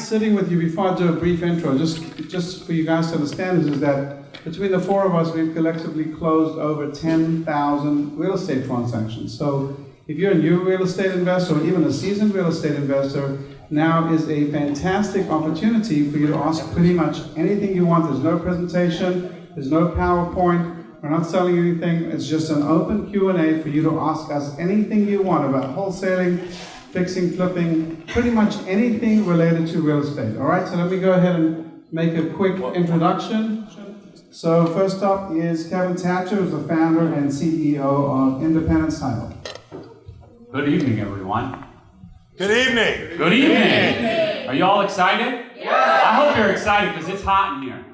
sitting with you, before I do a brief intro, just, just for you guys to understand, is that between the four of us, we've collectively closed over 10,000 real estate transactions. So if you're a new real estate investor or even a seasoned real estate investor, now is a fantastic opportunity for you to ask pretty much anything you want. There's no presentation, there's no PowerPoint, we're not selling anything. It's just an open Q&A for you to ask us anything you want about wholesaling, fixing, flipping, pretty much anything related to real estate. All right, so let me go ahead and make a quick introduction. So first up is Kevin Thatcher, who's the founder and CEO of Independence Title. Good evening, everyone. Good evening. Good evening. Are you all excited? Yeah. I hope you're excited because it's hot in here.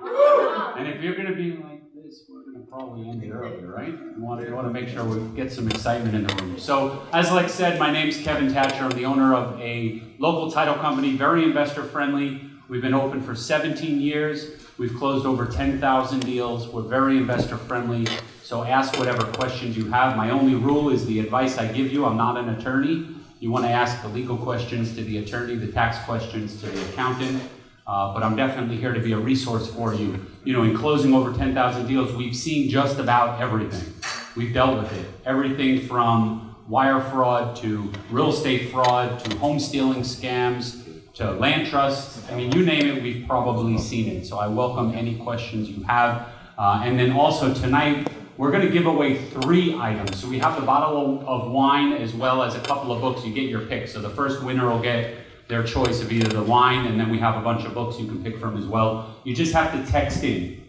And if you're going to be like this, we're going to probably end it early, right? You want, to, you want to make sure we get some excitement in the room. So, as Lex said, my name's Kevin Thatcher. I'm the owner of a local title company, very investor friendly. We've been open for 17 years. We've closed over 10,000 deals. We're very investor friendly. So ask whatever questions you have. My only rule is the advice I give you. I'm not an attorney. You want to ask the legal questions to the attorney, the tax questions to the accountant. Uh, but I'm definitely here to be a resource for you. You know, in closing over 10,000 deals, we've seen just about everything. We've dealt with it. Everything from wire fraud to real estate fraud to home stealing scams to land trusts. I mean, you name it, we've probably seen it. So I welcome any questions you have. Uh, and then also tonight, we're going to give away three items. So we have the bottle of wine as well as a couple of books. You get your pick. So the first winner will get their choice of either the wine, and then we have a bunch of books you can pick from as well. You just have to text in.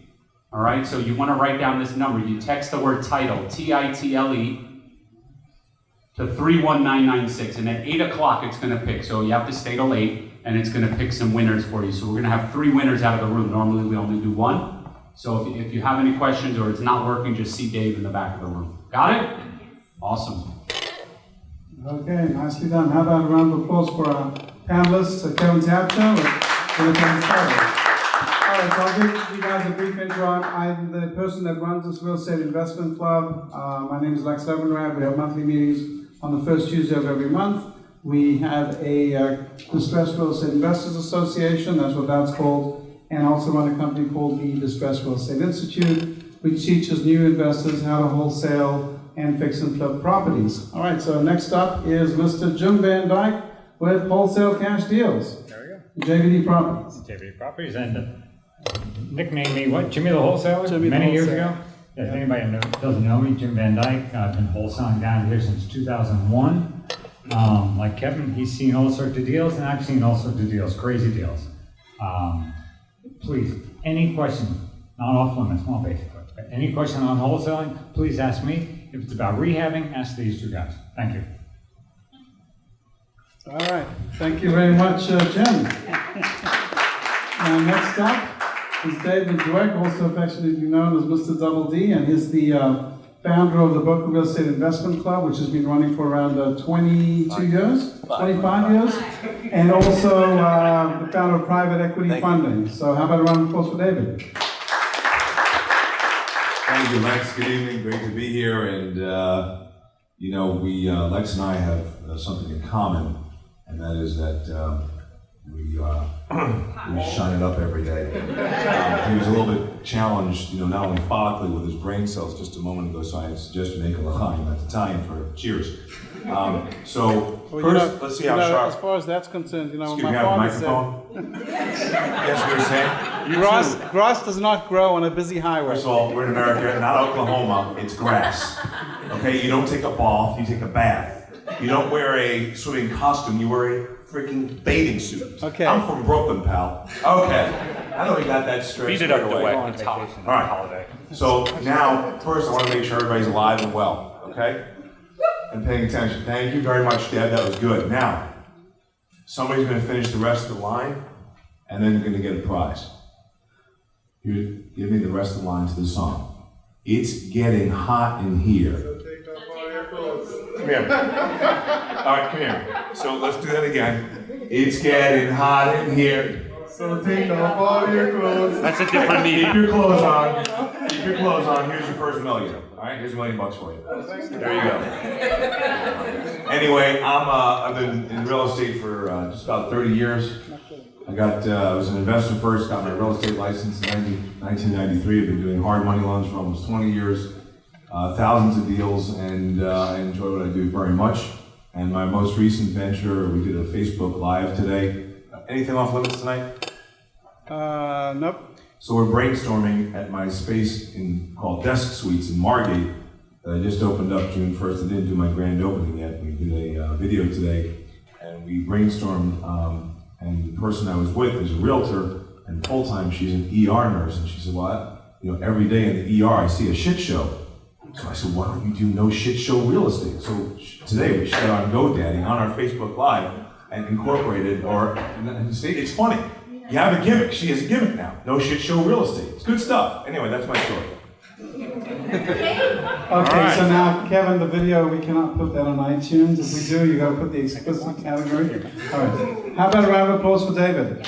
All right, so you want to write down this number. You text the word title, T I T L E, to 31996, and at 8 o'clock it's going to pick. So you have to stay till 8, and it's going to pick some winners for you. So we're going to have three winners out of the room. Normally we only do one. So if, if you have any questions or it's not working, just see Dave in the back of the room. Got it? Awesome. Okay, nicely done. How about a round of applause for our panelists, Kevin with Independence Title. All right, so I'll give you guys a brief intro. I'm the person that runs this real estate investment club. Uh, my name is Lex Levinrad. We have monthly meetings on the first Tuesday of every month. We have a uh, Distressed Real Estate Investors Association, that's what that's called, and also run a company called the Distressed Real Estate Institute, which teaches new investors how to wholesale and fix and flip properties. All right, so next up is Mr. Jim Van Dyke with Wholesale Cash Deals. There we go. JVD Properties. JV Properties and uh, nicknamed me what? Jimmy the Wholesaler? Jimmy the Many years ago. If anybody know, doesn't know me, Jim Van Dyke, I've been wholesaling down here since 2001. Um, like Kevin, he's seen all sorts of deals, and I've seen all sorts of deals, crazy deals. Um, please, any question, not off limits, not basic, but any question on wholesaling, please ask me. If it's about rehabbing, ask these two guys. Thank you. All right, thank you very much, uh, Jim. Now, next up is David Dweck, also affectionately known as Mr. Double D, and he's the uh, founder of the Boca Real Estate Investment Club, which has been running for around uh, 22 years, 25 years, and also uh, the founder of Private Equity Funding. So how about a round of applause for David? Thank you, Lex. Good evening. Great to be here. And, uh, you know, we, uh, Lex and I have uh, something in common, and that is that um, we, uh, we shine it up every day. Um, he was a little bit challenged, you know, not only physically with his brain cells just a moment ago, so I suggested make a l'chaim. That's Italian for cheers. Um, so, first, let's see how sharp. As far as that's concerned, you know, Excuse me, I have a microphone? yes, you were saying? grass, grass does not grow on a busy highway. First of all, we're in America, not Oklahoma. It's grass. Okay, you don't take a bath, you take a bath. You don't wear a swimming costume, you wear a freaking bathing suit. Okay. I'm from Brooklyn, pal. Okay. I know we got that straight. Beat it straight up the away. way. It's hot. All right. Holiday. So now, first, I want to make sure everybody's alive and well. Okay. And paying attention. Thank you very much, Deb. That was good. Now, somebody's going to finish the rest of the line, and then you're going to get a prize. You give me the rest of the line to the song. It's getting hot in here. Come here. All right, come here. So let's do that again. It's getting hot in here. So take off all your clothes. That's a different me. Keep your clothes on. Keep your clothes on. Here's your first million. All right, here's a million bucks for you. There you go. anyway, I'm, uh, I've been in real estate for, uh, just about thirty years. I got, uh, I was an investor first, got my real estate license in 1993. I've been doing hard money loans for almost 20 years, uh, thousands of deals, and uh, I enjoy what I do very much. And my most recent venture, we did a Facebook Live today. Anything off limits tonight? Uh, nope. So we're brainstorming at my space in called Desk Suites in Margate. that I just opened up June 1st. I didn't do my grand opening yet. We did a uh, video today, and we brainstormed. Um, and the person I was with is a realtor, and full time she's an ER nurse. And she said, "Well, I- you know, every day in the ER I see a shit show." So I said, "Why don't you do no shit show real estate?" So today we shut on GoDaddy on our Facebook Live and incorporated, or and, and it's funny. You have a gimmick. She has a gimmick now. No shit show real estate. It's good stuff. Anyway, that's my story. Okay, so now, Kevin, the video, we cannot put that on iTunes. If we do, you gotta put the explicit category. All right. How about a round of applause for David?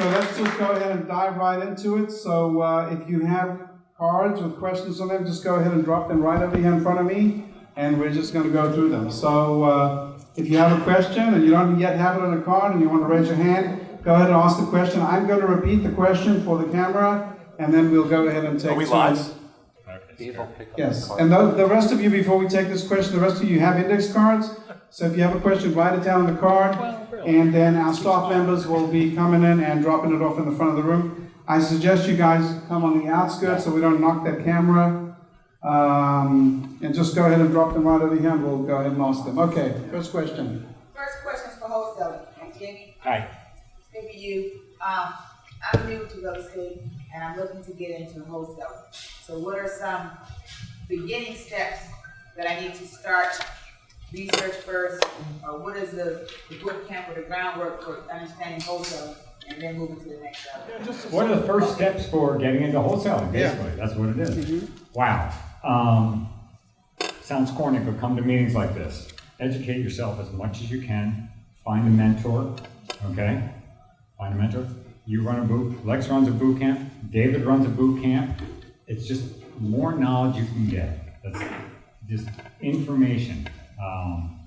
All right, so let's just go ahead and dive right into it. So, uh, if you have cards with questions on them, just go ahead and drop them right over here in front of me, and we're just gonna go through them. So, uh, if you have a question and you don't yet have it on a card and you want to raise your hand, go ahead and ask the question. I'm going to repeat the question for the camera, and then we'll go ahead and take Are we turns. live? Yes, and the, the rest of you, before we take this question, the rest of you have index cards. So if you have a question, write it down on the card, and then our staff members will be coming in and dropping it off in the front of the room. I suggest you guys come on the outskirts so we don't knock that camera. Um, and just go ahead and drop them right over here, and we'll go ahead and ask them. Okay, first question. First question is for wholesaling. Jimmy, Hi. maybe you, um, I'm new to real estate and I'm looking to get into wholesale. So what are some beginning steps that I need to start research first? Or what is the, the boot camp or the groundwork for understanding wholesale and then moving to the next level? What are the first steps for getting into wholesaling, basically? That's what it is. Wow. Um, sounds corny, but come to meetings like this. Educate yourself as much as you can. Find a mentor, okay? Find a mentor. You run a boot, Lex runs a boot camp, David runs a boot camp. It's just more knowledge you can get. That's just information. Um,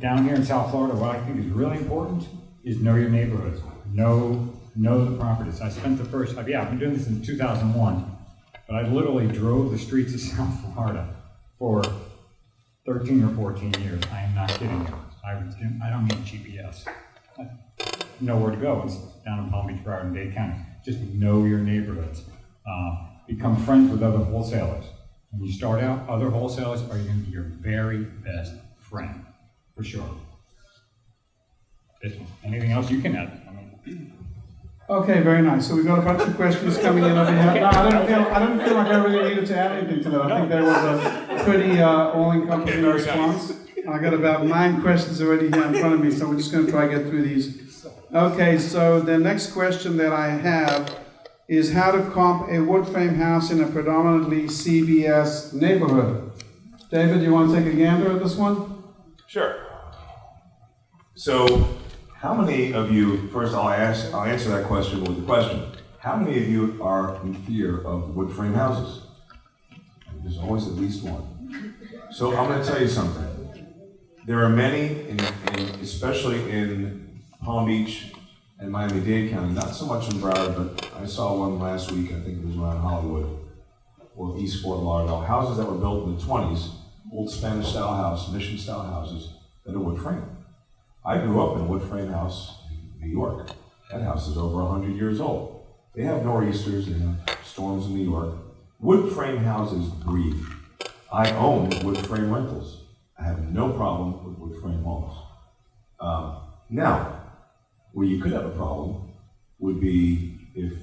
down here in South Florida, what I think is really important is know your neighborhoods. Know, know the properties. I spent the first, yeah, I've been doing this in 2001, but I literally drove the streets of South Florida for 13 or 14 years. I am not kidding you. I, I don't need GPS. I know where to go. It's down in Palm Beach, Broward, and Dade County. Just know your neighborhoods. Uh, become friends with other wholesalers. When you start out, other wholesalers are going to be your very best friend, for sure. If- Anything else you can add? I mean, Okay, very nice. So we've got a bunch of questions coming in over here. No, I don't feel, I don't feel like I really needed to add anything to that. I think that was a pretty, uh, all-encompassing Okay, very response. I got about nine questions already here in front of me, so we're just gonna try to get through these. Okay, so the next question that I have is how to comp a wood frame house in a predominantly CBS neighborhood. David, you wanna take a gander at this one? Sure. So, how many of you, first I'll ask, I'll answer that question with a question. How many of you are in fear of wood frame houses? There's always at least one. So I'm gonna tell you something. There are many, in, in, especially in Palm Beach and Miami-Dade County, not so much in Broward, but I saw one last week, I think it was around Hollywood, or East Fort Lauderdale, houses that were built in the twenties, old Spanish-style house, mission-style houses, that are wood frame. I grew up in a wood frame house in New York. That house is over hundred years old. They have nor'easters, have storms in New York. Wood frame houses breathe. I own wood frame rentals. I have no problem with wood frame homes. Um, now, where you could have a problem would be if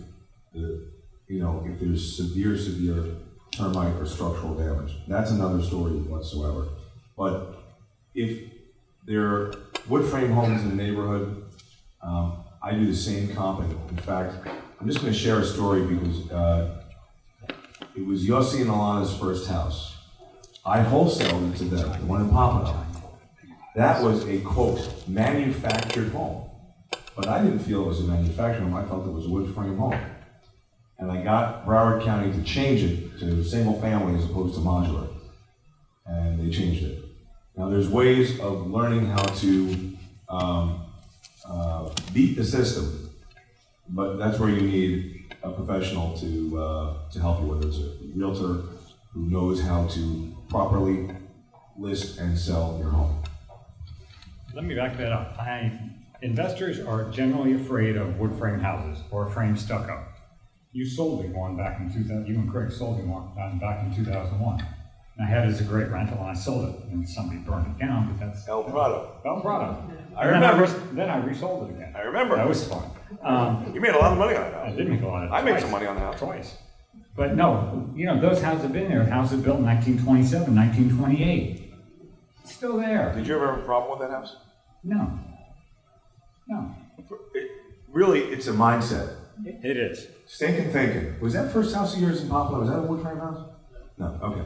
the, you know, if there's severe, severe termite or structural damage. That's another story whatsoever. But if there are wood frame homes in the neighborhood, um, I do the same comping. In fact, I'm just gonna share a story because, uh, it was Yossi and Alana's first house. I wholesaled it to them, the one in Pompano. That was a quote, manufactured home. But I didn't feel it was a manufactured home, I felt it was a wood frame home. And I got Broward County to change it to single family as opposed to modular. And they changed it. Now, there's ways of learning how to um, uh, beat the system, but that's where you need a professional to, uh, to help you, whether it's a realtor who knows how to properly list and sell your home. Let me back that up. I, investors are generally afraid of wood frame houses or frame stucco. You sold me one back in two thousand, you and Craig sold me one um, back in two thousand one. And I had it as a great rental and I sold it and somebody burned it down, but that's. El Prado. El Prado. I And then remember. Then I resold it again. I remember. That was fun. Um, You made a lot of money on that I house. did make a lot of. I made some money on the house. Twice. But no, you know, those houses have been there, houses built in 1927, 1928. Still there. Did you ever have a problem with that house? No. No. It, really, it's a mindset. It is. Stinking thinking. Was that first house of yours in Poplar? Was that a wood frame house? No. Okay.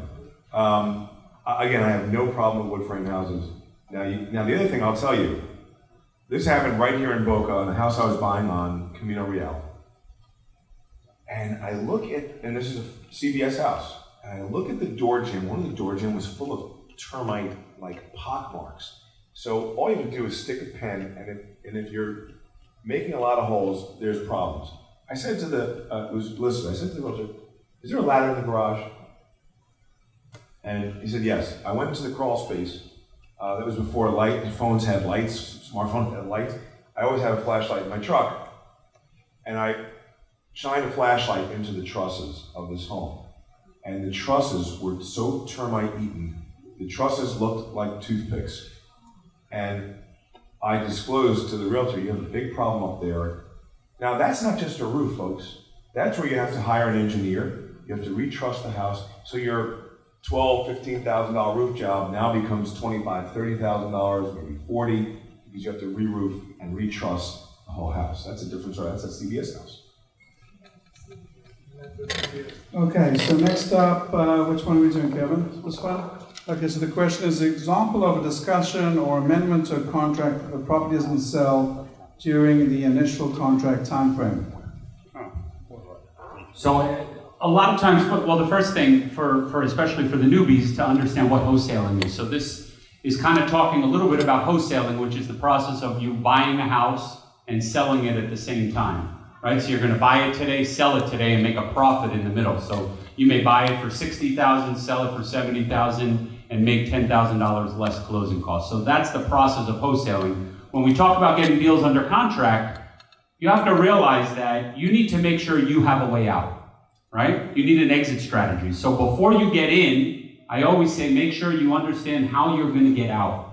Um, again, I have no problem with wood frame houses. Now, you, now the other thing I'll tell you, this happened right here in Boca on the house I was buying on Camino Real. And I look at, and this is a CBS house, and I look at the door jamb. One of the door jamb was full of termite, like pock marks. So all you have to do is stick a pen, and if, and if you're making a lot of holes, there's problems. I said to the, uh, was Liz, I said to the realtor, is there a ladder in the garage? And he said, yes. I went into the crawl space. Uh, that was before light, phones had lights, smartphones had lights. I always have a flashlight in my truck. And I shined a flashlight into the trusses of this home. And the trusses were so termite eaten, the trusses looked like toothpicks. And I disclosed to the realtor, you have a big problem up there. Now, that's not just a roof, folks. That's where you have to hire an engineer. You have to retruss the house. So your twelve, fifteen thousand dollar roof job now becomes twenty-five, thirty thousand dollars, maybe forty, because you have to re-roof and retruss the whole house. That's a different story. That's a CBS house. Okay, so next up, uh, which one are we doing, Kevin? This one? Okay, so the question is, example of a discussion or amendment to a contract if a property doesn't sell during the initial contract timeframe. So a lot of times, well, the first thing for, for especially for the newbies to understand what wholesaling is. So this is kind of talking a little bit about wholesaling, which is the process of you buying a house and selling it at the same time, right? So you're going to buy it today, sell it today, and make a profit in the middle. So you may buy it for sixty thousand, sell it for seventy thousand, and make ten thousand dollars less closing costs. So that's the process of wholesaling. When we talk about getting deals under contract, you have to realize that you need to make sure you have a way out, right? You need an exit strategy. So before you get in, I always say make sure you understand how you're going to get out.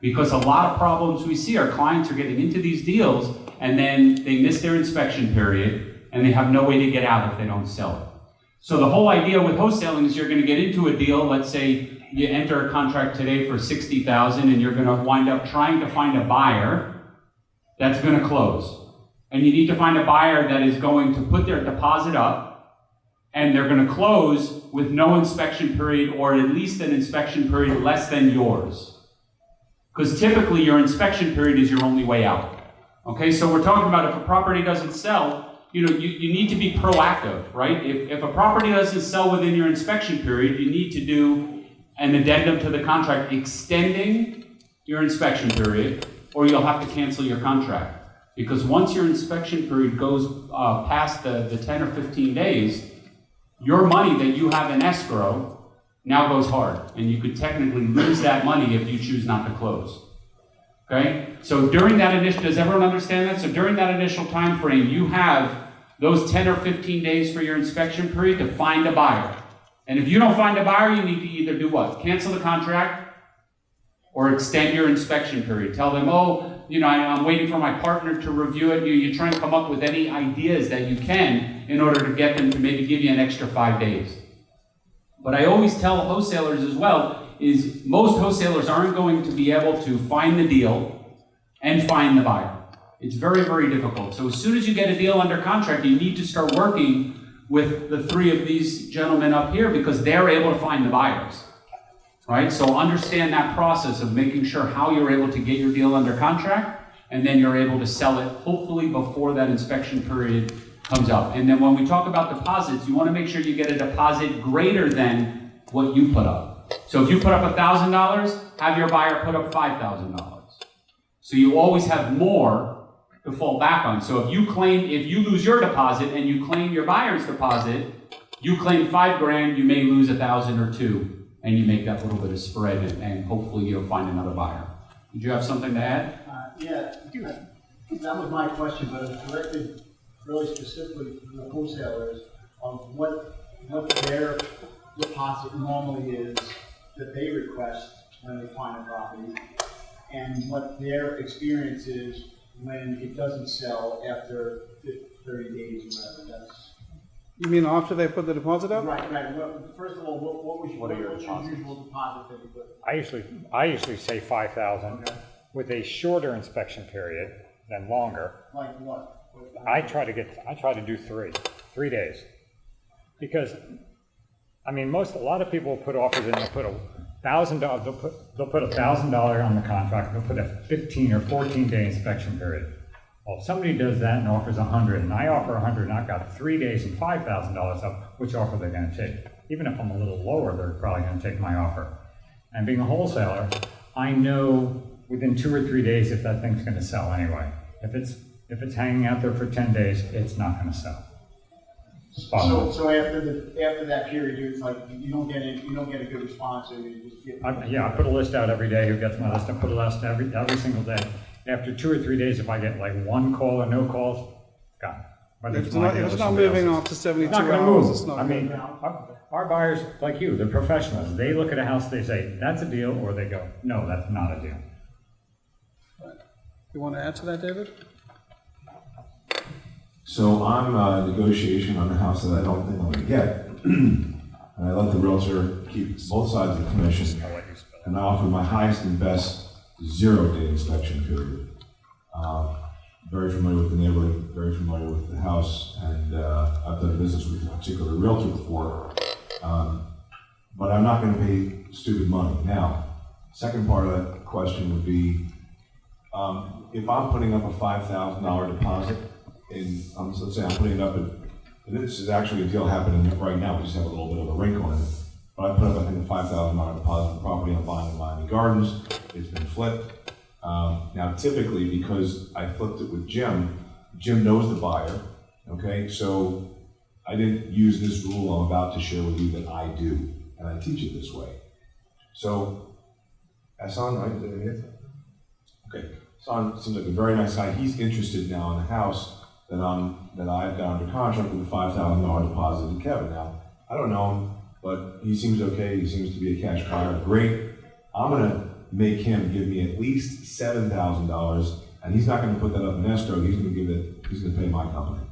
Because a lot of problems we see are clients are getting into these deals and then they miss their inspection period and they have no way to get out if they don't sell it. So the whole idea with wholesaling is you're going to get into a deal, let's say you enter a contract today for 60,000 and you're going to wind up trying to find a buyer that's going to close. And you need to find a buyer that is going to put their deposit up and they're going to close with no inspection period or at least an inspection period less than yours. Because typically your inspection period is your only way out. Okay, so we're talking about if a property doesn't sell, you know, you, you need to be proactive, right? If, if a property doesn't sell within your inspection period, you need to do an addendum to the contract extending your inspection period, or you'll have to cancel your contract. Because once your inspection period goes uh, past the, the 10 or 15 days, your money that you have in escrow now goes hard, and you could technically lose that money if you choose not to close. Okay? So during that initial, does everyone understand that? So during that initial time frame, you have those 10 or 15 days for your inspection period to find a buyer. And if you don't find a buyer, you need to either do what? Cancel the contract or extend your inspection period. Tell them, oh, you know, I'm waiting for my partner to review it. You, you try and come up with any ideas that you can in order to get them to maybe give you an extra five days. But I always tell wholesalers as well is most wholesalers aren't going to be able to find the deal and find the buyer. It's very, very difficult. So as soon as you get a deal under contract, you need to start working with the three of these gentlemen up here because they're able to find the buyers. Right? So understand that process of making sure how you're able to get your deal under contract and then you're able to sell it hopefully before that inspection period comes up. And then when we talk about deposits, you want to make sure you get a deposit greater than what you put up. So if you put up thousand dollars, have your buyer put up five thousand dollars. So you always have more to fall back on. So if you claim, if you lose your deposit and you claim your buyer's deposit, you claim five grand, you may lose a thousand or two, and you make that little bit of spread, and, and hopefully you'll find another buyer. Did you have something to add? Uh, Yeah, that was my question, but directed really specifically to the wholesalers of what, what their deposit normally is that they request when they find a property, and what their experience is when it doesn't sell after fif- thirty days or whatever, that's. You mean after they put the deposit up? Right, right, well, first of all, what, what was, your- What are your what's your deposits? usual deposit that you put? I usually, I usually say five thousand with a shorter inspection period than longer. Like what? What- I try to get, I try to do three, three days. Because, I mean, most, a lot of people put offers in, they'll put a thousand dollars, they'll put, they'll put a thousand dollar on the contract, they'll put a fifteen or fourteen day inspection period. Well, if somebody does that and offers a hundred, and I offer a hundred, and I've got three days and five thousand dollars up, which offer they're gonna take? Even if I'm a little lower, they're probably gonna take my offer. And being a wholesaler, I know within two or three days if that thing's gonna sell anyway. If it's, if it's hanging out there for ten days, it's not gonna sell. Bottom So, line. so after the, after that period, it's like, you don't get it, you don't get a good response, or you just get. I, yeah, I put a list out every day, who gets my list, I put a list every, every single day. After two or three days, if I get like one call or no calls, gone. Whether If it's my not, deal if or it's not somebody moving else's. after seventy-two It's not gonna hours, move. it's not. I mean, our, our buyers, like you, they're professionals. They look at a house, they say, that's a deal, or they go, no, that's not a deal. You want to add to that, David? So I'm uh, negotiation on a house that I don't think I'm gonna get. And I let the realtor keep both sides of the commission. And I offer my highest and best zero-day inspection period. Uh, Very familiar with the neighborhood, very familiar with the house, and uh, I've done business with a particular realtor before. Um, But I'm not gonna pay stupid money. Now, second part of that question would be, um, if I'm putting up a five thousand dollar deposit in, um, so let's say I'm putting it up and this is actually a deal happening right now, we just have a little bit of a wrinkle in it. But I put up, I think, a five thousand dollar deposit on property I'm buying in Miami Gardens, it's been flipped. Um, now typically, because I flipped it with Jim, Jim knows the buyer, okay, so I didn't use this rule I'm about to share with you that I do, and I teach it this way. So, Hassan, right? Okay, Son seems like a very nice guy. He's interested now in the house that I'm, that I've got under contract with a five thousand dollar deposit to Kevin. Now, I don't know him, but he seems okay. He seems to be a cash buyer. Great. I'm gonna make him give me at least seven thousand dollars, and he's not gonna put that up in escrow. He's gonna give it, he's gonna pay my company.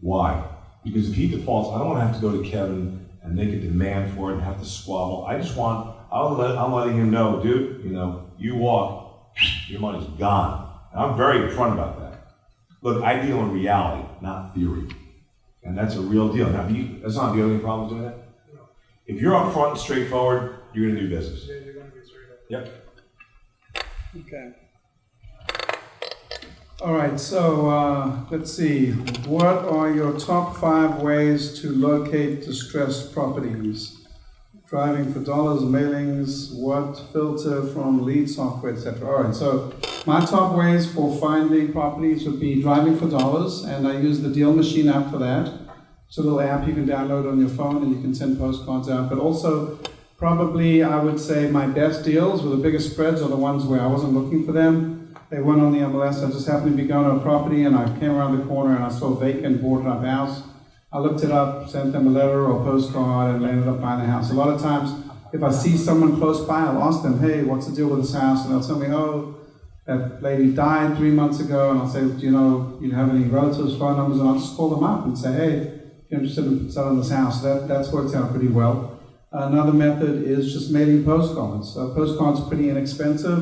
Why? Because if he defaults, I don't wanna have to go to Kevin and make a demand for it and have to squabble. I just want, I'll let, I'm letting him know, dude, you know, you walk, your money's gone. And I'm very upfront about that. Look, I deal in reality, not theory. And that's a real deal. Now, you, that's not the only problem doing that? If you're upfront and straightforward, you're gonna do business. Yeah, you're going to be straight up. Yep. Okay. All right, so, uh, let's see, what are your top five ways to locate distressed properties? Driving for dollars, mailings, what filter from lead software, etc. All right, so my top ways for finding properties would be driving for dollars, and I use the Deal Machine app for that. It's a little app you can download on your phone and you can send postcards out, but also probably I would say my best deals with the biggest spreads are the ones where I wasn't looking for them. They weren't on the MLS. I just happened to be going to a property and I came around the corner and I saw vacant boarded up house. I looked it up, sent them a letter or a postcard, and landed up buying the house. A lot of times, if I see someone close by, I'll ask them, "Hey, what's the deal with this house?" And they'll tell me, "Oh, that lady died three months ago." And I'll say, "Do you know, you have any relatives' phone numbers?" And I'll just call them up and say, "Hey, if you're interested in selling this house." That that's worked out pretty well. Another method is just mailing postcards. Uh, postcards are pretty inexpensive.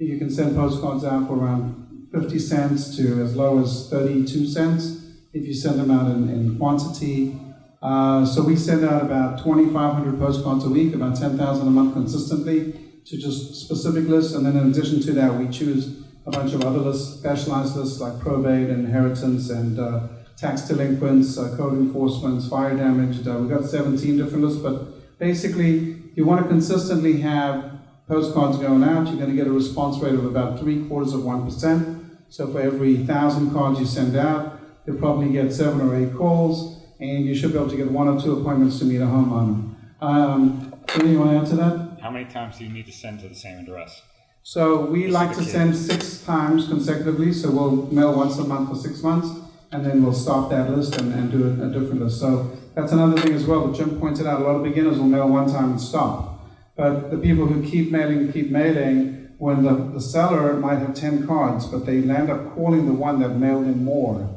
You can send postcards out for around 50 cents to as low as 32 cents if you send them out in, in quantity. Uh, so we send out about 2,500 postcards a week, about 10,000 a month consistently to just specific lists. And then in addition to that, we choose a bunch of other lists, specialized lists like probate, inheritance, and uh, tax delinquents, uh, code enforcement, fire damage. Uh, we've got 17 different lists, but basically, if you want to consistently have postcards going out. You're going to get a response rate of about three quarters of 1%. So for every thousand cards you send out, you'll probably get seven or eight calls, and you should be able to get one or two appointments to meet a homeowner. Um, anything you want to add to that? How many times do you need to send to the same address? So we Just like to the send six times consecutively, so we'll mail once a month for six months, and then we'll stop that list and, and do a, a different list. So that's another thing as well, that Jim pointed out, a lot of beginners will mail one time and stop. But the people who keep mailing, keep mailing, when the, the seller might have ten cards, but they end up calling the one that mailed in more,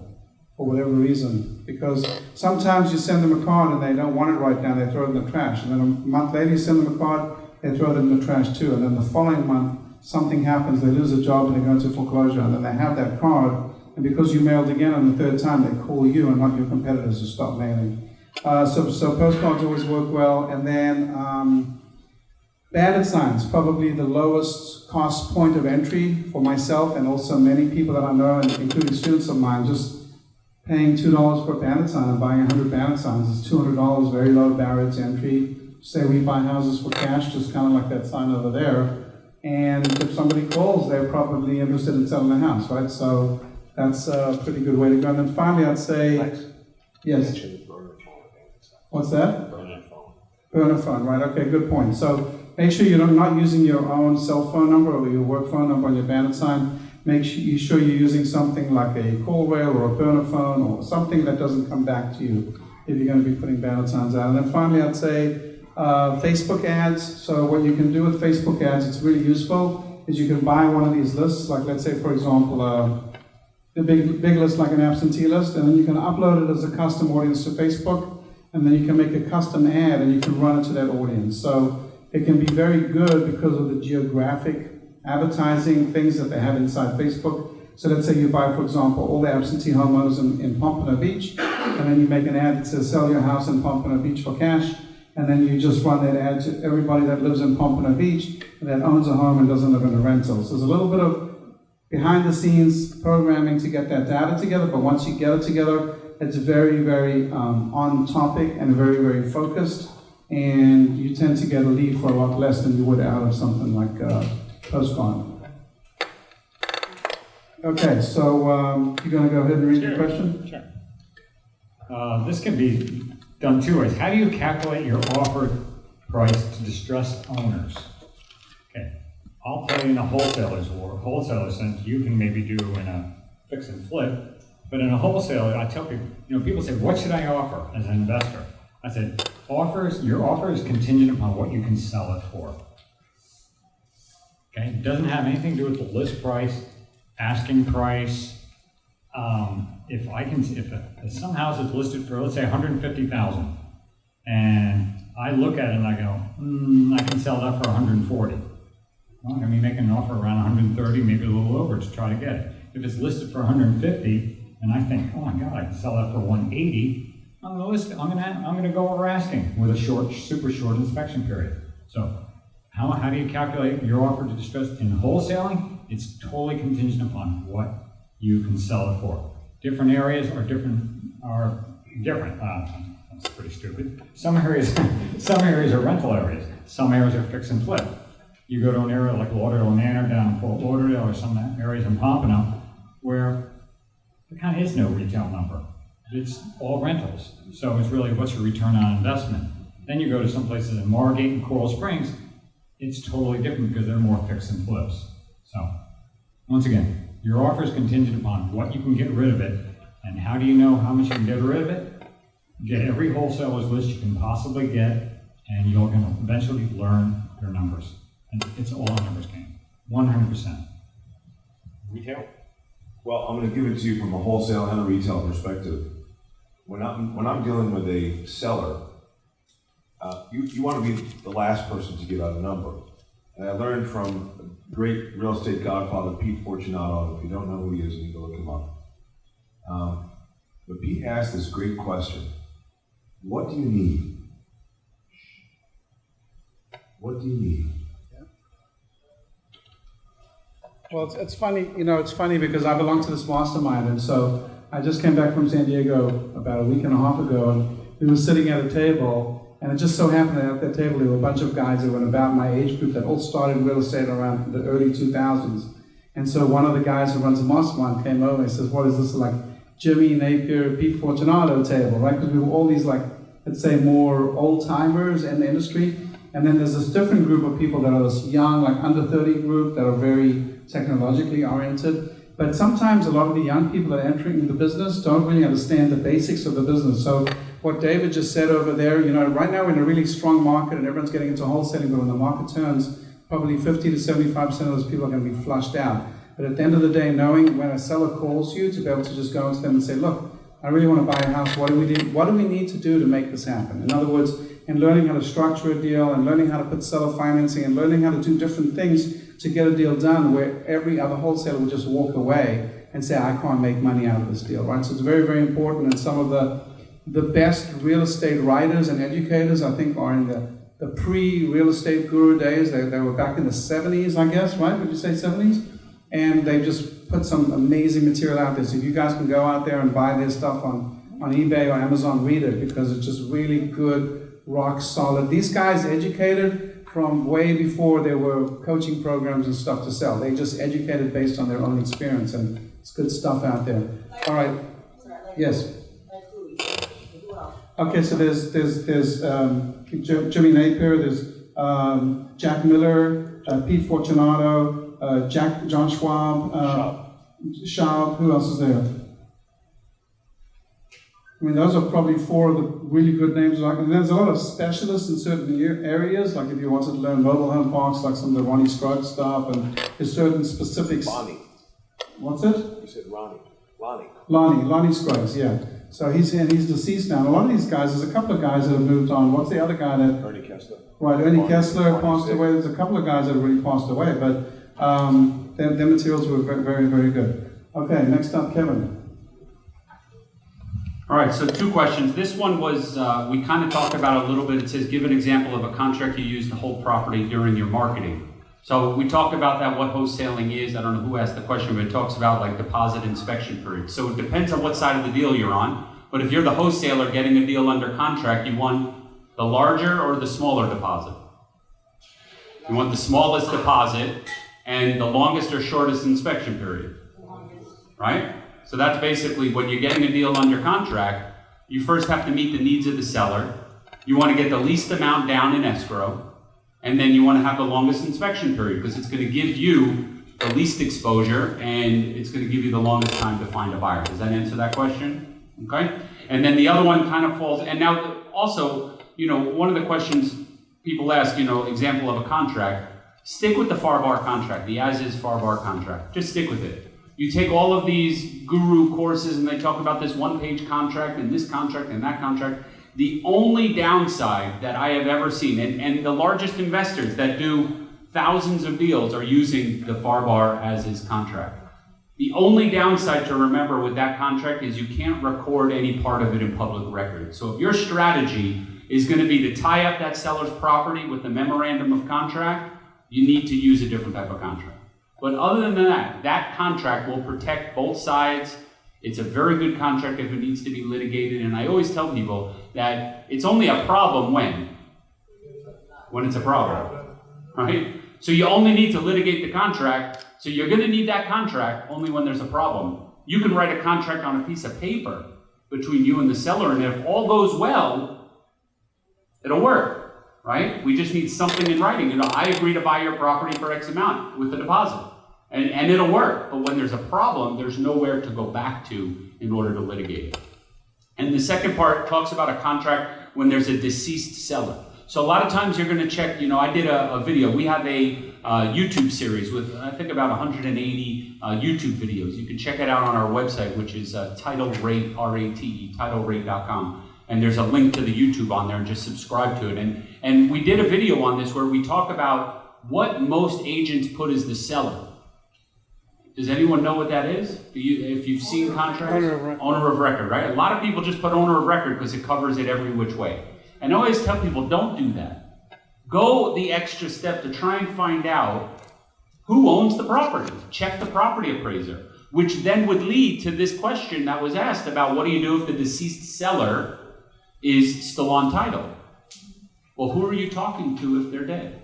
for whatever reason. Because sometimes you send them a card and they don't want it right now, they throw it in the trash. And then a month later, you send them a card, they throw it in the trash too. And then the following month, something happens, they lose a job and they go into foreclosure, and then they have that card, and because you mailed again on the third time, they call you and not your competitors to stop mailing. Uh, so, so postcards always work well, and then um, bandit signs, probably the lowest cost point of entry for myself and also many people that I know, including students of mine, just paying two dollars for a bandit sign and buying a hundred bandit signs is two hundred dollars, very low barrier to entry. Say we buy houses for cash, just kind of like that sign over there. And if somebody calls, they're probably interested in selling the house, right? So that's a pretty good way to go. And then finally, I'd say, yes. What's that? Burner phone, right? Okay, good point. So make sure you're not using your own cell phone number or your work phone number on your bandit sign. Make sure you sure you're using something like a CallRail or a burner phone or something that doesn't come back to you if you're going to be putting bandit signs out. And then finally, I'd say uh, Facebook ads. So what you can do with Facebook ads, it's really useful, is you can buy one of these lists, like let's say, for example, uh, a big, big list like an absentee list, and then you can upload it as a custom audience to Facebook, and then you can make a custom ad and you can run it to that audience. So it can be very good because of the geographic advertising things that they have inside Facebook. So let's say you buy, for example, all the absentee homeowners in, in Pompano Beach, and then you make an ad to sell your house in Pompano Beach for cash, and then you just run that ad to everybody that lives in Pompano Beach that owns a home and doesn't live in a rental. So there's a little bit of behind the scenes programming to get that data together, but once you get it together, it's very, very um, on topic and very, very focused, and you tend to get a lead for a lot less than you would out of something like uh, Postcard. Okay, so um, you're going to go ahead and read Sure. question? Sure. Uh, this can be done two ways. How do you calculate your offered price to distressed owners? Okay, I'll you in a wholesaler's or wholesaler sense, you can maybe do in a fix and flip, but in a wholesaler, I tell people, you know, people say, what should I offer as an investor? I said, offers, your offer is contingent upon what you can sell it for. Okay, it doesn't have anything to do with the list price, asking price. Um, if I can, if, if some house is listed for, let's say, hundred and I look at it and I go, hmm, I can sell that for hundred and forty. Well, I'm gonna be making an offer around hundred and thirty, maybe a little over to try to get it. If it's listed for hundred and fifty, and I think, oh my God, I can sell that for one eighty, I'm gonna list, I'm gonna, I'm gonna go over asking with a short, super short inspection period. So, how, how do you calculate your offer to distress in wholesaling? It's totally contingent upon what you can sell it for. Different areas are different, are different, uh, that's pretty stupid. Some areas, some areas are rental areas, some areas are fix and flip. You go to an area like Lauderdale Manor down in Fort Lauderdale or some areas in Pompano where there kind of is no retail number. It's all rentals. So it's really what's your return on investment. Then you go to some places in Margate and Coral Springs, it's totally different because they're more fix and flips. So, once again, your offer is contingent upon what you can get rid of it, and how do you know how much you can get rid of it? Get every wholesaler's list you can possibly get, and you're going to eventually learn your numbers. And it's all a numbers game, 100%. Retail? Well, I'm gonna give it to you from a wholesale and a retail perspective. When I'm, when I'm dealing with a seller, uh, you, you wanna be the last person to give out a number. And I learned from great real estate godfather, Pete Fortunato, if you don't know who he is, you need to look him up. Um, but Pete asked this great question, what do you need? What do you need? Well, it's, it's funny, you know, it's funny because I belong to this mastermind, and so I just came back from San Diego about a week and a half ago, and we were sitting at a table, and it just so happened that at that table there were a bunch of guys that were about my age group that all started real estate around the early 2000s. And so one of the guys who runs a mastermind came over and says, "What is this like Jimmy Napier, Pete Fortunato table, right?" Because we were all these like, let's say, more old timers in the industry. And then there's this different group of people that are this young, like under 30 group that are very technologically oriented. But sometimes a lot of the young people that are entering the business don't really understand the basics of the business. So what David just said over there, you know, right now we're in a really strong market and everyone's getting into wholesaling, but when the market turns, probably 50 to 75% of those people are going to be flushed out. But at the end of the day, knowing when a seller calls you to be able to just go into them and say, look, I really want to buy a house. What do we need? What do we need to do to make this happen? In other words, in learning how to structure a deal and learning how to put seller financing and learning how to do different things to get a deal done where every other wholesaler would just walk away and say, I can't make money out of this deal, right? So it's very, very important. And some of the, the best real estate writers and educators, I think, are in the, the pre-real estate guru days. They, they were back in the 70s, I guess, right? Would you say 70s? And they just put some amazing material out there. So if you guys can go out there and buy their stuff on, on eBay or Amazon, read it because it's just really good, rock solid. These guys educated from way before there were coaching programs and stuff to sell. They just educated based on their own experience, and it's good stuff out there. All right. Yes. Okay, so there's there's there's um, Jimmy Napier, there's um, Jack Miller, uh, Pete Fortunato, uh, Jack John Schaub, uh, Schaub. Who else is there? I mean, those are probably four of the really good names. Like, and there's a lot of specialists in certain areas. Like if you wanted to learn mobile home parks, like some of the Ronnie Scruggs stuff, and there's certain specifics. Ronnie. What's it? you said Ronnie, Lonnie. Lonnie, Lonnie Scruggs, yeah. So he's and he's deceased now. And a lot of these guys, there's a couple of guys that have moved on. What's the other guy that? Ernie Kessler. Right, Ernie Kessler passed away. There's a couple of guys that have really passed away, but um, their, their materials were very, very, very good. Okay, next up, Kevin. All right, so two questions. This one was, uh, we kind of talked about a little bit. It says, give an example of a contract you use to hold property during your marketing. So we talked about that, what wholesaling is. I don't know who asked the question, but it talks about like deposit inspection period. So it depends on what side of the deal you're on. But if you're the wholesaler getting a deal under contract, you want the larger or the smaller deposit? You want the smallest deposit and the longest or shortest inspection period, right? So that's basically when you're getting a deal under contract, you first have to meet the needs of the seller. You want to get the least amount down in escrow, and then you want to have the longest inspection period because it's going to give you the least exposure and it's going to give you the longest time to find a buyer. Does that answer that question? Okay? And then the other one kind of falls, and now also, you know, one of the questions people ask, you know, example of a contract, stick with the FAR bar contract, the as-is FAR bar contract. Just stick with it. You take all of these guru courses and they talk about this one-page contract and this contract and that contract. The only downside that I have ever seen, and, and the largest investors that do thousands of deals are using the FAR as-is contract. The only downside to remember with that contract is you can't record any part of it in public record. So if your strategy is going to be to tie up that seller's property with the memorandum of contract, you need to use a different type of contract. But other than that, that contract will protect both sides. It's a very good contract if it needs to be litigated. And I always tell people that it's only a problem when? When it's a problem, right? So you only need to litigate the contract. So you're going to need that contract only when there's a problem. You can write a contract on a piece of paper between you and the seller, and if all goes well, it'll work, right? We just need something in writing. You know, I agree to buy your property for X amount with the deposit. And, and it'll work. But when there's a problem, there's nowhere to go back to in order to litigate it. And the second part talks about a contract when there's a deceased seller. So a lot of times you're going to check, you know, I did a, a video. We have a uh, YouTube series with, I think, about 180 uh, YouTube videos. You can check it out on our website, which is uh, Title Rate, R-A-T-E, TitleRate.com. And there's a link to the YouTube on there, and just subscribe to it. And, and we did a video on this where we talk about what most agents put as the seller. Does anyone know what that is? Do you, if you've seen contracts? Owner of record. Owner of record, right? A lot of people just put owner of record because it covers it every which way. And I always tell people, don't do that. Go the extra step to try and find out who owns the property. Check the property appraiser. which then would lead to this question that was asked about what do you do if the deceased seller is still on title? Well, who are you talking to if they're dead?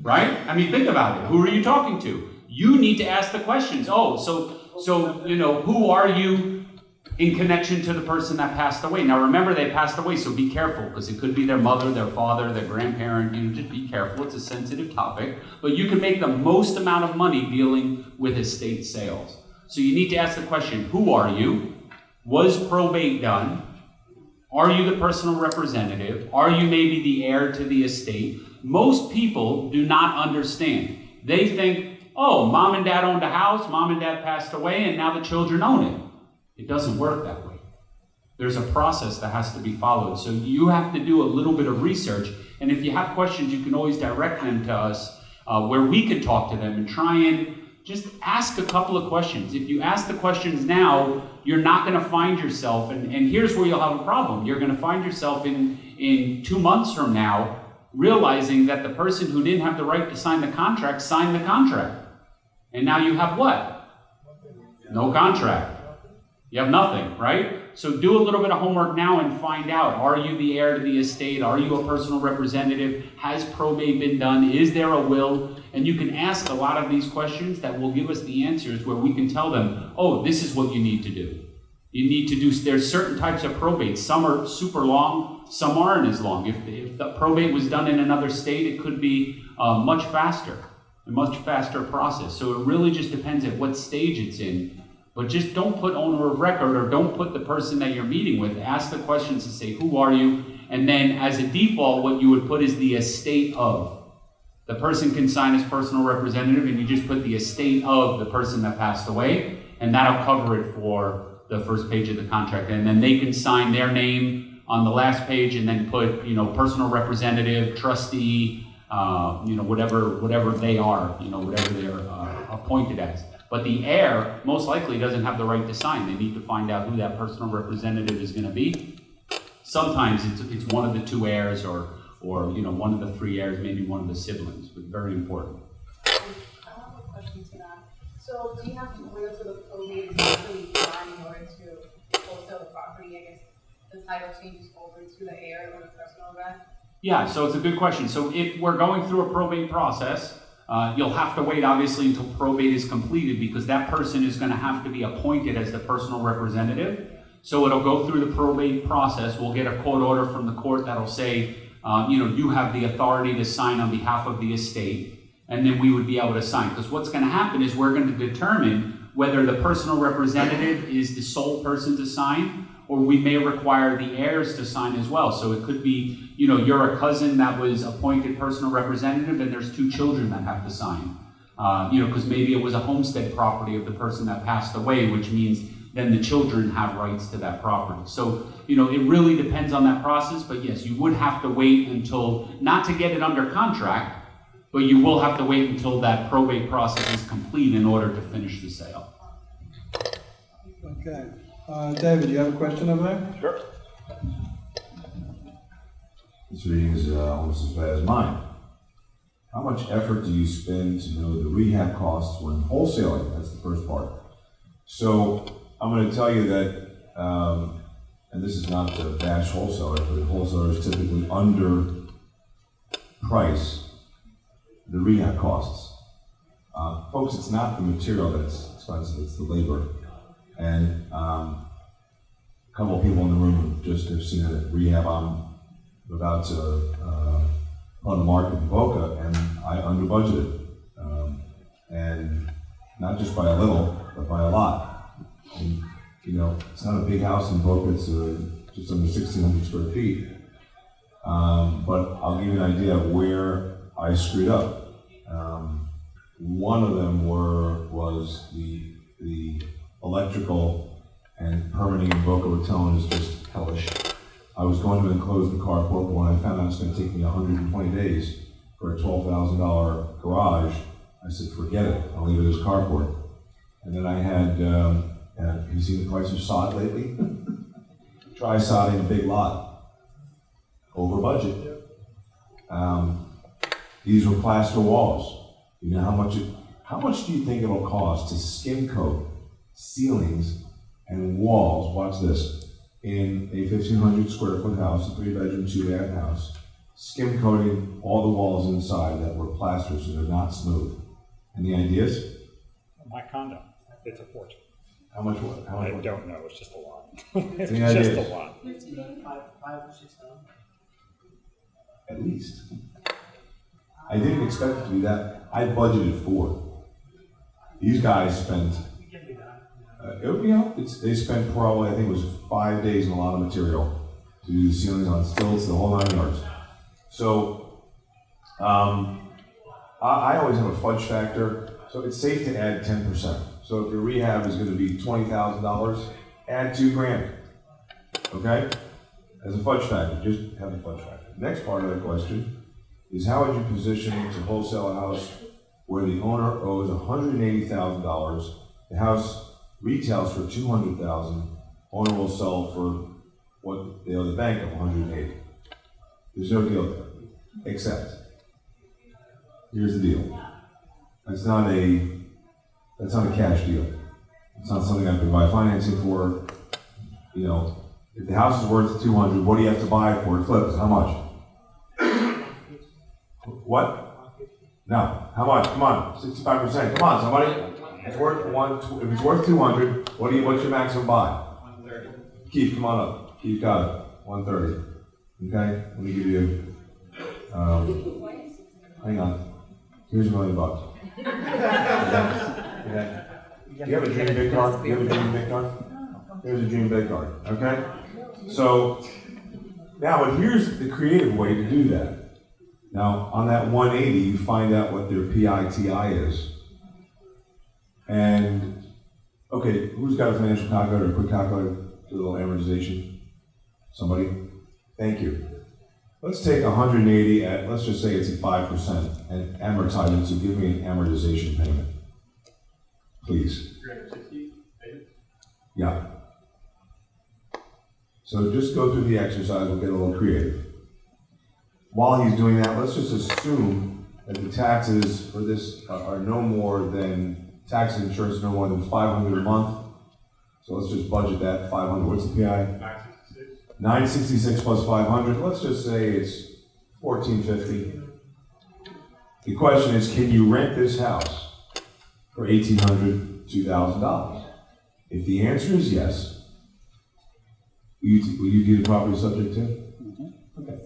Right? I mean, think about it. Who are you talking to? You need to ask the questions. Oh, so so you know, who are you in connection to the person that passed away? Now remember they passed away, so be careful because it could be their mother, their father, their grandparent, you know, just be careful. It's a sensitive topic, but you can make the most amount of money dealing with estate sales. So you need to ask the question, who are you? Was probate done? Are you the personal representative? Are you maybe the heir to the estate? Most people do not understand. They think, oh, mom and dad owned a house, mom and dad passed away, and now the children own it. It doesn't work that way. There's a process that has to be followed. So you have to do a little bit of research. And if you have questions, you can always direct them to us uh, where we can talk to them and try and just ask a couple of questions. If you ask the questions now, you're not going to find yourself, and, and here's where you'll have a problem. You're going to find yourself in, in two months from now realizing that the person who didn't have the right to sign the contract signed the contract. And now you have what? No contract. You have nothing, right? So do a little bit of homework now and find out are you the heir to the estate? Are you a personal representative? Has probate been done? Is there a will? And you can ask a lot of these questions that will give us the answers where we can tell them, oh, this is what you need to do. You need to do, there's certain types of probate. Some are super long, some aren't as long. If, if the probate was done in another state, it could be uh, much faster, a much faster process. So it really just depends at what stage it's in. But just don't put owner of record or don't put the person that you're meeting with. Ask the questions and say, who are you? And then as a default, what you would put is the estate of. The person can sign as personal representative and you just put the estate of the person that passed away and that'll cover it for the first page of the contract. And then they can sign their name on the last page and then put, you know, personal representative, trustee, uh, you know, whatever, whatever they are, you know, whatever they're uh, appointed as. But the heir most likely doesn't have the right to sign. They need to find out who that personal representative is going to be. Sometimes it's, it's one of the two heirs or, or, you know, one of the three heirs, maybe one of the siblings, but very important. So do you have to wait until the probate is actually done in order to wholesale the property? I guess the title changes over to the heir or the personal rent? Yeah, so it's a good question. So if we're going through a probate process, uh, you'll have to wait obviously until probate is completed because that person is going to have to be appointed as the personal representative. So it'll go through the probate process. We'll get a court order from the court that'll say, uh, you know, you have the authority to sign on behalf of the estate, and then we would be able to sign. Because what's going to happen is we're going to determine whether the personal representative is the sole person to sign, or we may require the heirs to sign as well. So it could be, you know, you're a cousin that was appointed personal representative, and there's two children that have to sign. Uh, you know, because maybe it was a homestead property of the person that passed away, which means then the children have rights to that property. So, you know, it really depends on that process, but yes, you would have to wait until, not to get it under contract, but you will have to wait until that probate process is complete in order to finish the sale. Okay. Uh, David, you have a question over there? Sure. This reading is uh, almost as bad as mine. How much effort do you spend to know the rehab costs when wholesaling? That's the first part. So I'm going to tell you that, um, and this is not to bash wholesalers, but wholesalers typically under price the rehab costs. Uh, folks, it's not the material that's expensive; it's the labor. And um, a couple of people in the room just have seen a rehab I'm about to uh, on the market in Boca, and I under budgeted, um, and not just by a little, but by a lot. And, you know, it's not a big house in Boca; it's uh, just under 1,600 square feet. Um, but I'll give you an idea of where I screwed up. Um, one of them were was the the electrical and permitting in Boca Raton is just hellish. I was going to enclose the carport, but when I found out it's going to take me 120 days for a $12,000 garage, I said, forget it. I'll leave it as carport. And then I had, um, have you seen the price of sod lately? Try sodding a big lot. Over budget. Um, these were plaster walls. You know how much it, How much do you think it'll cost to skim coat ceilings and walls, watch this, in a fifteen hundred square foot house, a three bedroom, two bath house, skim coating all the walls inside that were plastered so they're not smooth? Any ideas? My condo, it's a fortune. How much, wa- how I much? don't know, it's just a lot. It's Any just ideas? a lot. Five, five or six thousand? At least. I didn't expect it to be that, I budgeted four. These guys spent, uh, it- know, it's, they spent probably, I think it was five days and a lot of material to do the ceilings on stilts, the whole nine yards. So, um, I, I always have a fudge factor, so it's safe to add ten percent. So if your rehab is gonna be twenty thousand dollars, add two grand, okay? As a fudge factor, just have a fudge factor. Next part of the question is how would you position to wholesale a house where the owner owes hundred and eighty thousand dollars, the house retails for two hundred thousand, owner will sell for what they owe the bank of one hundred and eighty. There's no deal there, except, here's the deal. That's not a, that's not a cash deal. It's not something I can buy financing for, you know, if the house is worth two hundred, what do you have to buy it for it flips? How much? What? No, how much? Come on, sixty-five percent. Come on, somebody. It's worth one, if it's worth two hundred, what do you, what's your maximum buy? One thirty. Keith, come on up. Keith got it. One thirty. Okay, let me give you, um, hang on. Here's a million bucks. Okay? Okay. Do you have a dream big card? Do you have a dream big card? Here's a dream big card, okay? So, now, but here's the creative way to do that. Now, on that one eighty, you find out what their PITI is. And, okay, who's got a financial calculator, a quick calculator, do a little amortization? Somebody? Thank you. Let's take hundred and eighty at, let's just say it's at five percent and amortize it, so give me an amortization payment. Please. Three hundred sixty, Yeah. So just go through the exercise, we'll get a little creative. While he's doing that, let's just assume that the taxes for this are are no more than, tax and insurance no more than five hundred a month. So let's just budget that, five hundred, what's the PI? nine sixty-six. Nine sixty-six plus five hundred, let's just say it's fourteen fifty. The question is, can you rent this house for eighteen hundred, two thousand dollars? If the answer is yes, will you, will you do the property subject to? Mm-hmm. Okay.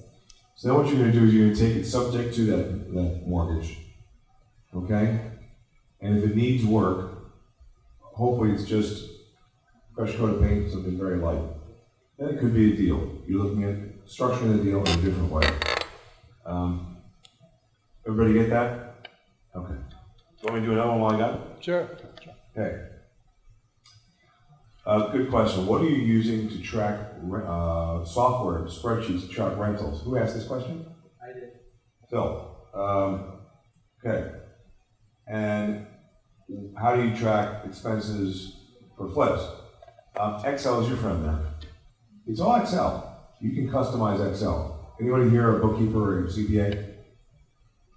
So then what you're gonna do is you're gonna take it subject to that, that mortgage. Okay? And if it needs work, hopefully it's just fresh coat of paint, something very light. Then it could be a deal. You're looking at structuring the deal in a different way. Um, Everybody get that? Okay. So want me to do another one while I got it? Sure. Okay. Uh, good question. What are you using to track, re- uh, software, spreadsheets to track rentals? Who asked this question? I did. Phil. Um, okay. And how do you track expenses for flips? Um, Excel is your friend there. It's all Excel. You can customize Excel. Anybody here a bookkeeper or a CPA?